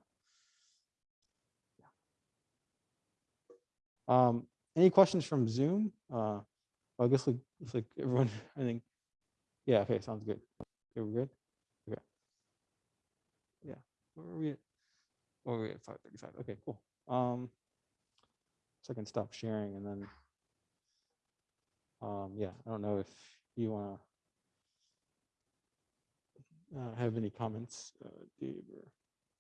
Um, any questions from Zoom? Uh, I guess like, it's like everyone, (laughs) I think, yeah, okay, sounds good. Okay, we're good? Okay. Yeah, where are we at? Oh, we're at five thirty-five. Okay, cool. Um, so I can stop sharing and then, um, yeah, I don't know if you wanna uh, have any comments, uh, Dave or?